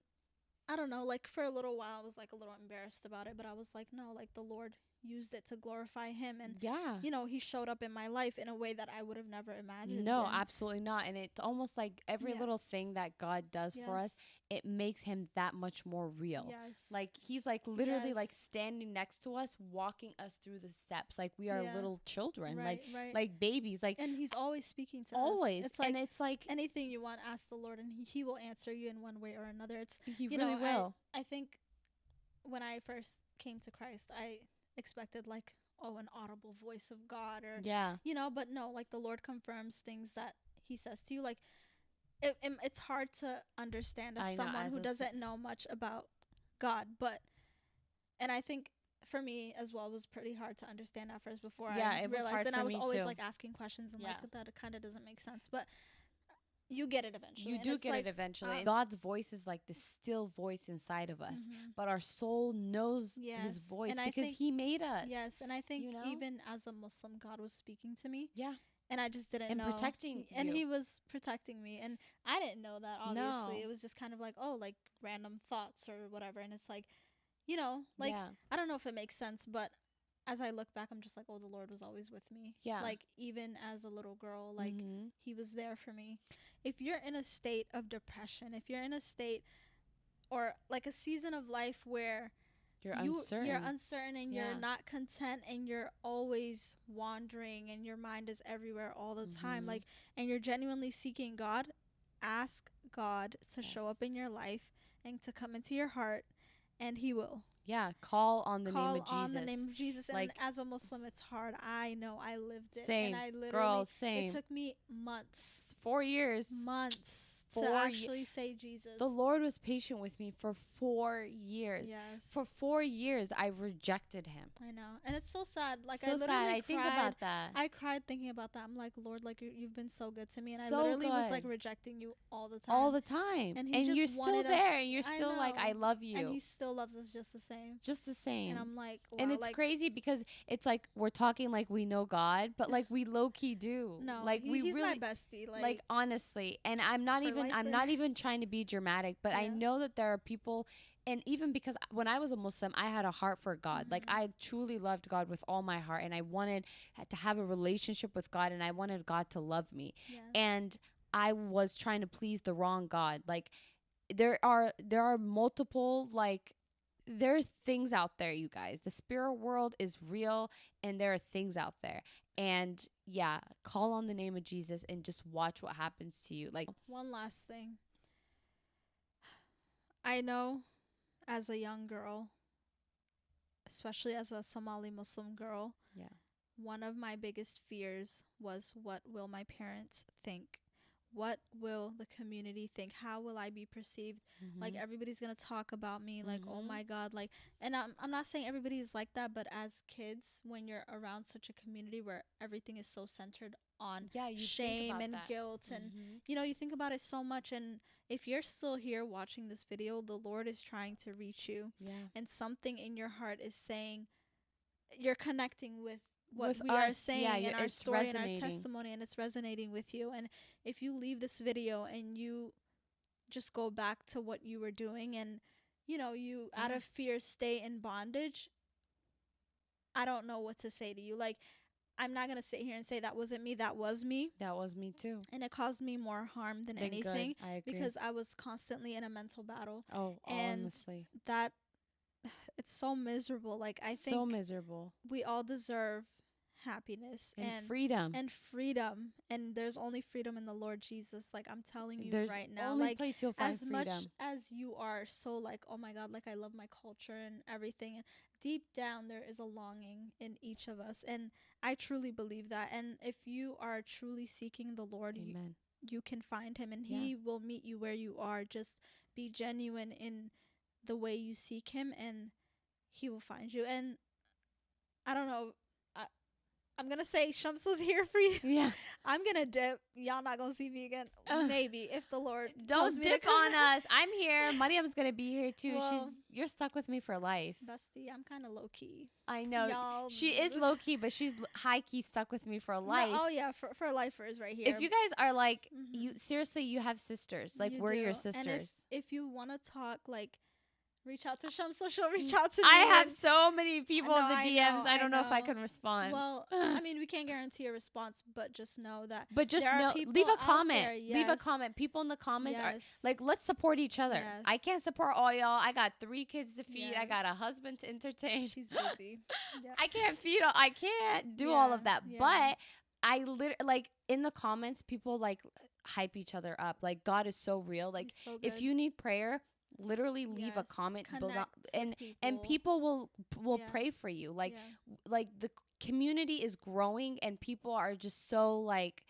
i don't know like for a little while i was like a little embarrassed about it but i was like no like the lord used it to glorify him and yeah. you know he showed up in my life in a way that i would have never imagined No, and absolutely not. And it's almost like every Yeah. little thing that God does for us, yes, it makes him that much more real. yes Like he's like literally like standing next to us, walking us through the steps, like we are Yeah. little children, right like right like babies, like and he's always speaking to always. us Always. like and it's like anything you want ask the lord and he, he will answer you in one way or another it's he you really know, I- will. i think when i first came to christ i expected like oh an audible voice of god or yeah. you know but no like the lord confirms things that he says to you like it, it, it's hard to understand as know, someone as who doesn't know much about god but and i think for me as well was pretty hard to understand at first before Yeah, i it was realized hard and i was always too. like asking questions and Yeah. like that it kind of doesn't make sense but you get it eventually You and do get like, it eventually. and God's voice is like the still voice inside of us. mhm. But our soul knows his voice and because he made us. yes and i think you know? even as a muslim god was speaking to me Yeah. And I just didn't And know. protecting and you. he was protecting me, and I didn't know that. Obviously, No. it was just kind of like oh, like random thoughts or whatever, and it's like, you know, like yeah. I don't know if it makes sense, but as I look back, I'm just like, oh, the Lord was always with me. Yeah. Like even as a little girl, like Mhm. He was there for me. If you're in a state of depression, if you're in a state or like a season of life where you're you, uncertain. You're uncertain and Yeah. you're not content and you're always wandering and your mind is everywhere all the time. Mhm. Like and you're genuinely seeking God, ask God to show up in your life and to come into your heart and he will. yeah. Call on the Call name of Jesus. on the name of Jesus. And Like- as a Muslim it's hard. I know I lived it. Same. And I literally Girl, it took me months. Four years. Months four to ye- actually say Jesus. the Lord was patient with me for four years. yes. For four years, I rejected Him. I know, and it's so sad. Like I literally sad. I cried. think about that. I cried thinking about that. I'm like, Lord, like you- you've been so good to me, and I So literally was like rejecting you all the time. all the time. And And, just you're still there. And you're I still like, I love you. and he still loves us just the same. just the same. And I'm like, wow, and it's like, crazy because it's like we're talking like we know God, but like we low key do. No, like he- we he's really my bestie. Like, like, honestly. And I'm not I'm not even trying to be dramatic, but I know that there are people and even because when I was a Muslim, I had a heart for God. Like Mhm. I truly loved God with all my heart and I wanted to have a relationship with God and I wanted God to love me yes. and I was trying to please the wrong God. Like there are there are multiple like there's things out there, you guys. The spirit world is real and there are things out there. And yeah, call on the name of Jesus and just watch what happens to you. Like one last thing. I know as a young girl, especially as a Somali Muslim girl, Yeah. one of my biggest fears was what will my parents think? What will the community think? How will I be perceived? Like mhm. everybody's going to talk about me like, "Oh Mhm. my god," like and I'm I'm not saying everybody is like that, but as kids when you're around such a community where everything is so centered on yeah, shame and that. guilt and Mhm. you know you think about it so much and if you're still here watching this video the lord is trying to reach you yeah. and something in your heart is saying you're connecting with what With we are saying yeah, in our story and our testimony and it's resonating with you. And if you leave this video and you just go back to what you were doing and you know you out of fear stay in bondage i don't know what to say to you. Like i'm not going to sit here and say that wasn't me that was me. That was me too. and it caused me more harm than anything I agree. because I was constantly in a mental battle. oh, and honestly, That it's so miserable. Like I think so miserable. we all deserve happiness and, and freedom. and freedom, and there's only freedom in the Lord Jesus. Like I'm telling you There's right now, like place you'll find as freedom. much as you are so like oh my god like i love my culture and everything and deep down there is a longing in each of us and i truly believe that and if you are truly seeking the lord you, Amen. you can find him and Yeah. he will meet you where you are just be genuine in the way you seek him and he will find you and i don't know i'm gonna say shams was here for you Yeah. i'm gonna dip y'all not gonna see me again Ugh. maybe if the lord tells Don't dip come on us. I'm here. Mariam's gonna be here too. Well- she's you're stuck with me for life. bestie i'm kind of low-key I know. y'all She is low key, but she's high key stuck with me for No, life. oh yeah for, for lifers right here if you guys are like Mhm. you seriously you have sisters. Like You we're your do. If- sisters. if you want to talk like reach out to Shams so she'll reach out to me I have so many people in know, the I DMs. know, I I don't know. if I can respond. well i mean we can't guarantee a response but just know that but just know leave a comment. there, Leave a comment. People in the comments are like let's support each other. I can't support all y'all. I got three kids to feed. I got a husband to entertain. she's busy Yep. I can't feed all, I can't do all of that. yeah. But I literally like in the comments people like hype each other up. Like God is so real. Like so if you need prayer, literally leave a comment below connect with and and people will will Yeah. pray for you. Like Yeah. like the community is growing and people are just so like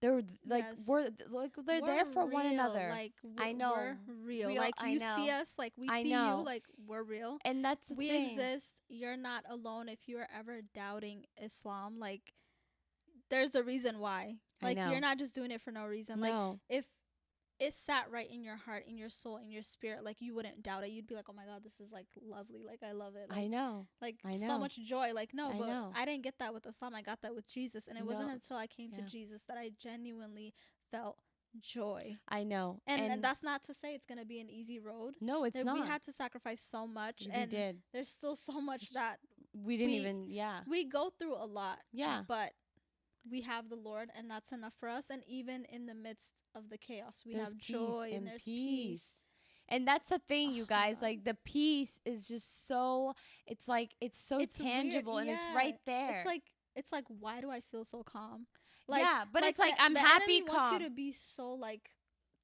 they're like Yes. we're like they're there We're for one another. like I know. we're real. Real, like I you see us like we I see know. you like we're real and that's the we thing. exist you're not alone if you're ever doubting islam like there's a reason why like you're not just doing it for no reason like if it sat right in your heart in your soul in your spirit like you wouldn't doubt it you'd be like oh my god this is like lovely like i love it like, I know. like I so much joy like no I but know. i didn't get that with islam i got that with jesus and it wasn't until i came Yeah. to jesus that i genuinely felt joy I know. and, and, that's not to say it's gonna be an easy road no, it's That not. we had to sacrifice so much we and did. there's still so much that We didn't we- even. Yeah. we go through a lot. Yeah. But we have the Lord and that's enough for us. And even in the midst of the chaos, we There's have joy and and there's peace. peace. And that's the thing, you Oh my guys. Like the peace is just so. It's like it's so It's weird, tangible and it's right there. It's like it's like why do I feel so calm? Like yeah, but it's like the- I'm the happy, enemy wants calm. you to be so like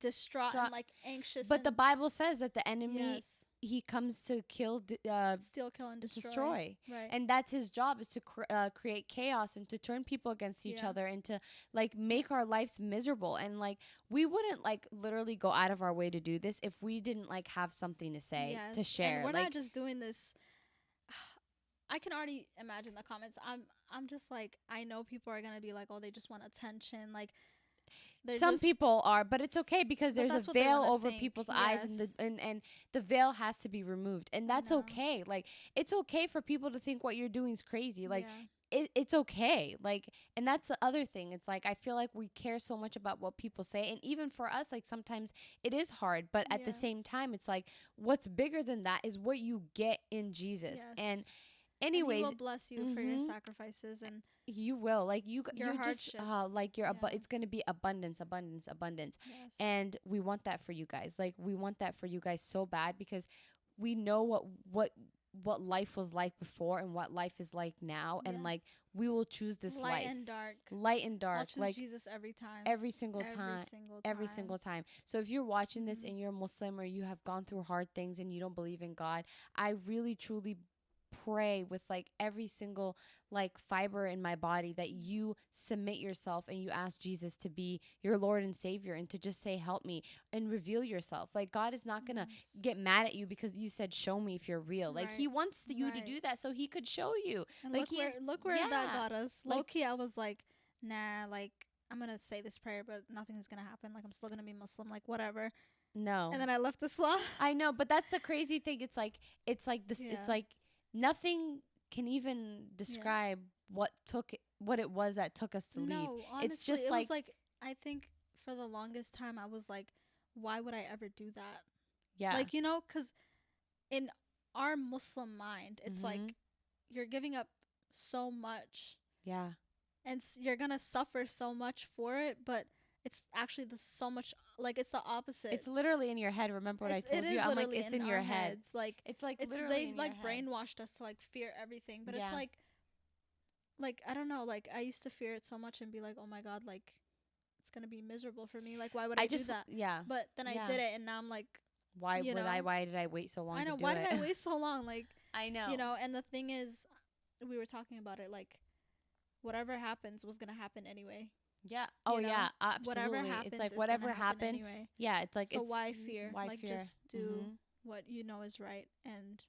distraught Dra- and like anxious. But the Bible says that the enemy yes, he comes to kill, uh, Steal, kill, and destroy. destroy. Right. And that's his job is to cr- uh, create chaos and to turn people against each Yeah. other and to like make our lives miserable. And like we wouldn't like literally go out of our way to do this if we didn't like have something to say Yes, to share. And we're like not just doing this. I can already imagine the comments. I'm I'm just like I know people are gonna be like, oh, they just want attention. Like, they're some just- people are, but it's okay because there's a veil over think, people's eyes and the and, and the veil has to be removed. And that's know. okay. Like it's okay for people to think what you're doing is crazy. Like yeah. it, it's okay like and that's the other thing it's like i feel like we care so much about what people say and even for us like sometimes it is hard but at the same time it's like what's bigger than that is what you get in jesus and Yes. Anyways and he will bless you for your mhm. sacrifices and you will like you Your you're just uh, hardships, like you're abu- yeah. it's going to be abundance abundance abundance yes. and we want that for you guys like we want that for you guys so bad because we know what what what life was like before and what life is like now and like we will choose this light life and dark. light and dark like Jesus every time. every single every time single time. every single time so if you're watching this Mhm. and you're muslim or you have gone through hard things and you don't believe in god i really truly pray with like every single like fiber in my body that you submit yourself and you ask Jesus to be your Lord and Savior and to just say help me and reveal yourself. Like God is not going to Yes. get mad at you because you said show me if you're real. Like he Right. wants you to do that so he could show you. And like, look he where is- look where yeah. that got us. Like- Low key, I was like, nah, like I'm gonna say this prayer, but nothing's gonna happen. Like I'm still gonna be Muslim, like whatever. No. And then I left Islam. I know, but that's the crazy thing. It's like it's like this. Yeah. It's like nothing can even describe what took it- what it was that took us to leave. no, honestly, It's just it like- like I think for the longest time I was like, why would I ever do that? Yeah, Like you know, because in our Muslim mind, it's Mhm. like you're giving up so much, yeah, and s- you're gonna suffer so much for it, but it's actually the so much like it's the opposite. it's literally in your head. Remember what It's- I told you? I'm like, it's in, your head. heads. Like It's like it's literally they've in like brainwashed us to like fear everything, but Yeah. it's like like I don't know, like I used to fear it so much and be like, oh my god, like it's gonna be miserable for me. Like why would I, I do that? yeah. But then Yeah. I did it, and now I'm like, Why would I? Why did I wait so long? I know to do why it? did I waste so long? Like I know. you know, and the thing is, we were talking about it, like whatever happens was gonna happen anyway. Yeah. Oh know, yeah. Absolutely. Whatever happens, it's like whatever happen happened. anyway. Yeah. It's like so it's why fear? Why like fear? just do Mhm. what you know is right, and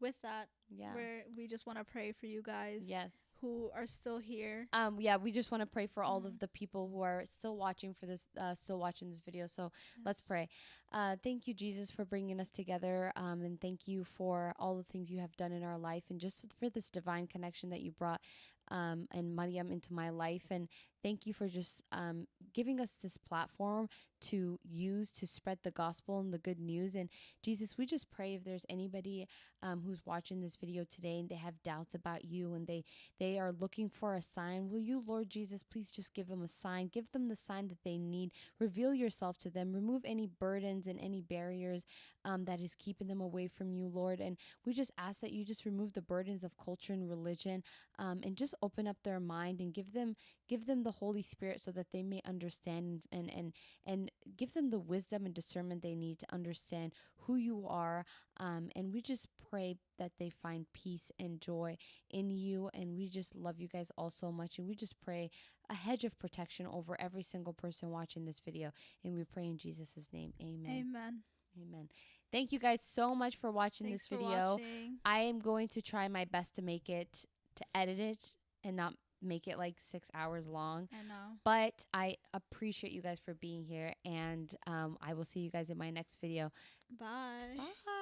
with that, Yeah. we're we just want to pray for you guys Yes. who are still here. Um, yeah, we just want to pray for all Mhm. of the people who are still watching for this, uh, still watching this video. So let's pray. Uh, thank you, Jesus, for bringing us together. Um, and thank you for all the things you have done in our life and just for this divine connection that you brought um, and Mariam into my life. And thank you for just um, giving us this platform to use to spread the gospel and the good news. And Jesus, we just pray if there's anybody um, who's watching this video today and they have doubts about you and they they are looking for a sign. Will you, Lord Jesus, please just give them a sign? Give them the sign that they need. Reveal yourself to them. Remove any burdens and any barriers um, that is keeping them away from you, Lord. And we just ask that you just remove the burdens of culture and religion um, and just open up their mind and give them give them the Holy Spirit so that they may understand and and and give them the wisdom and discernment they need to understand who you are. Um, and we just pray that they find peace and joy in you. And we just love you guys all so much. And we just pray a hedge of protection over every single person watching this video. And we pray in Jesus' name. Amen. Amen. Amen. Thank you guys so much for watching Thanks this video. watching. I am going to try my best to make it, to edit it and not make it like six hours long. I know. But I appreciate you guys for being here. And um, I will see you guys in my next video. Bye. Bye.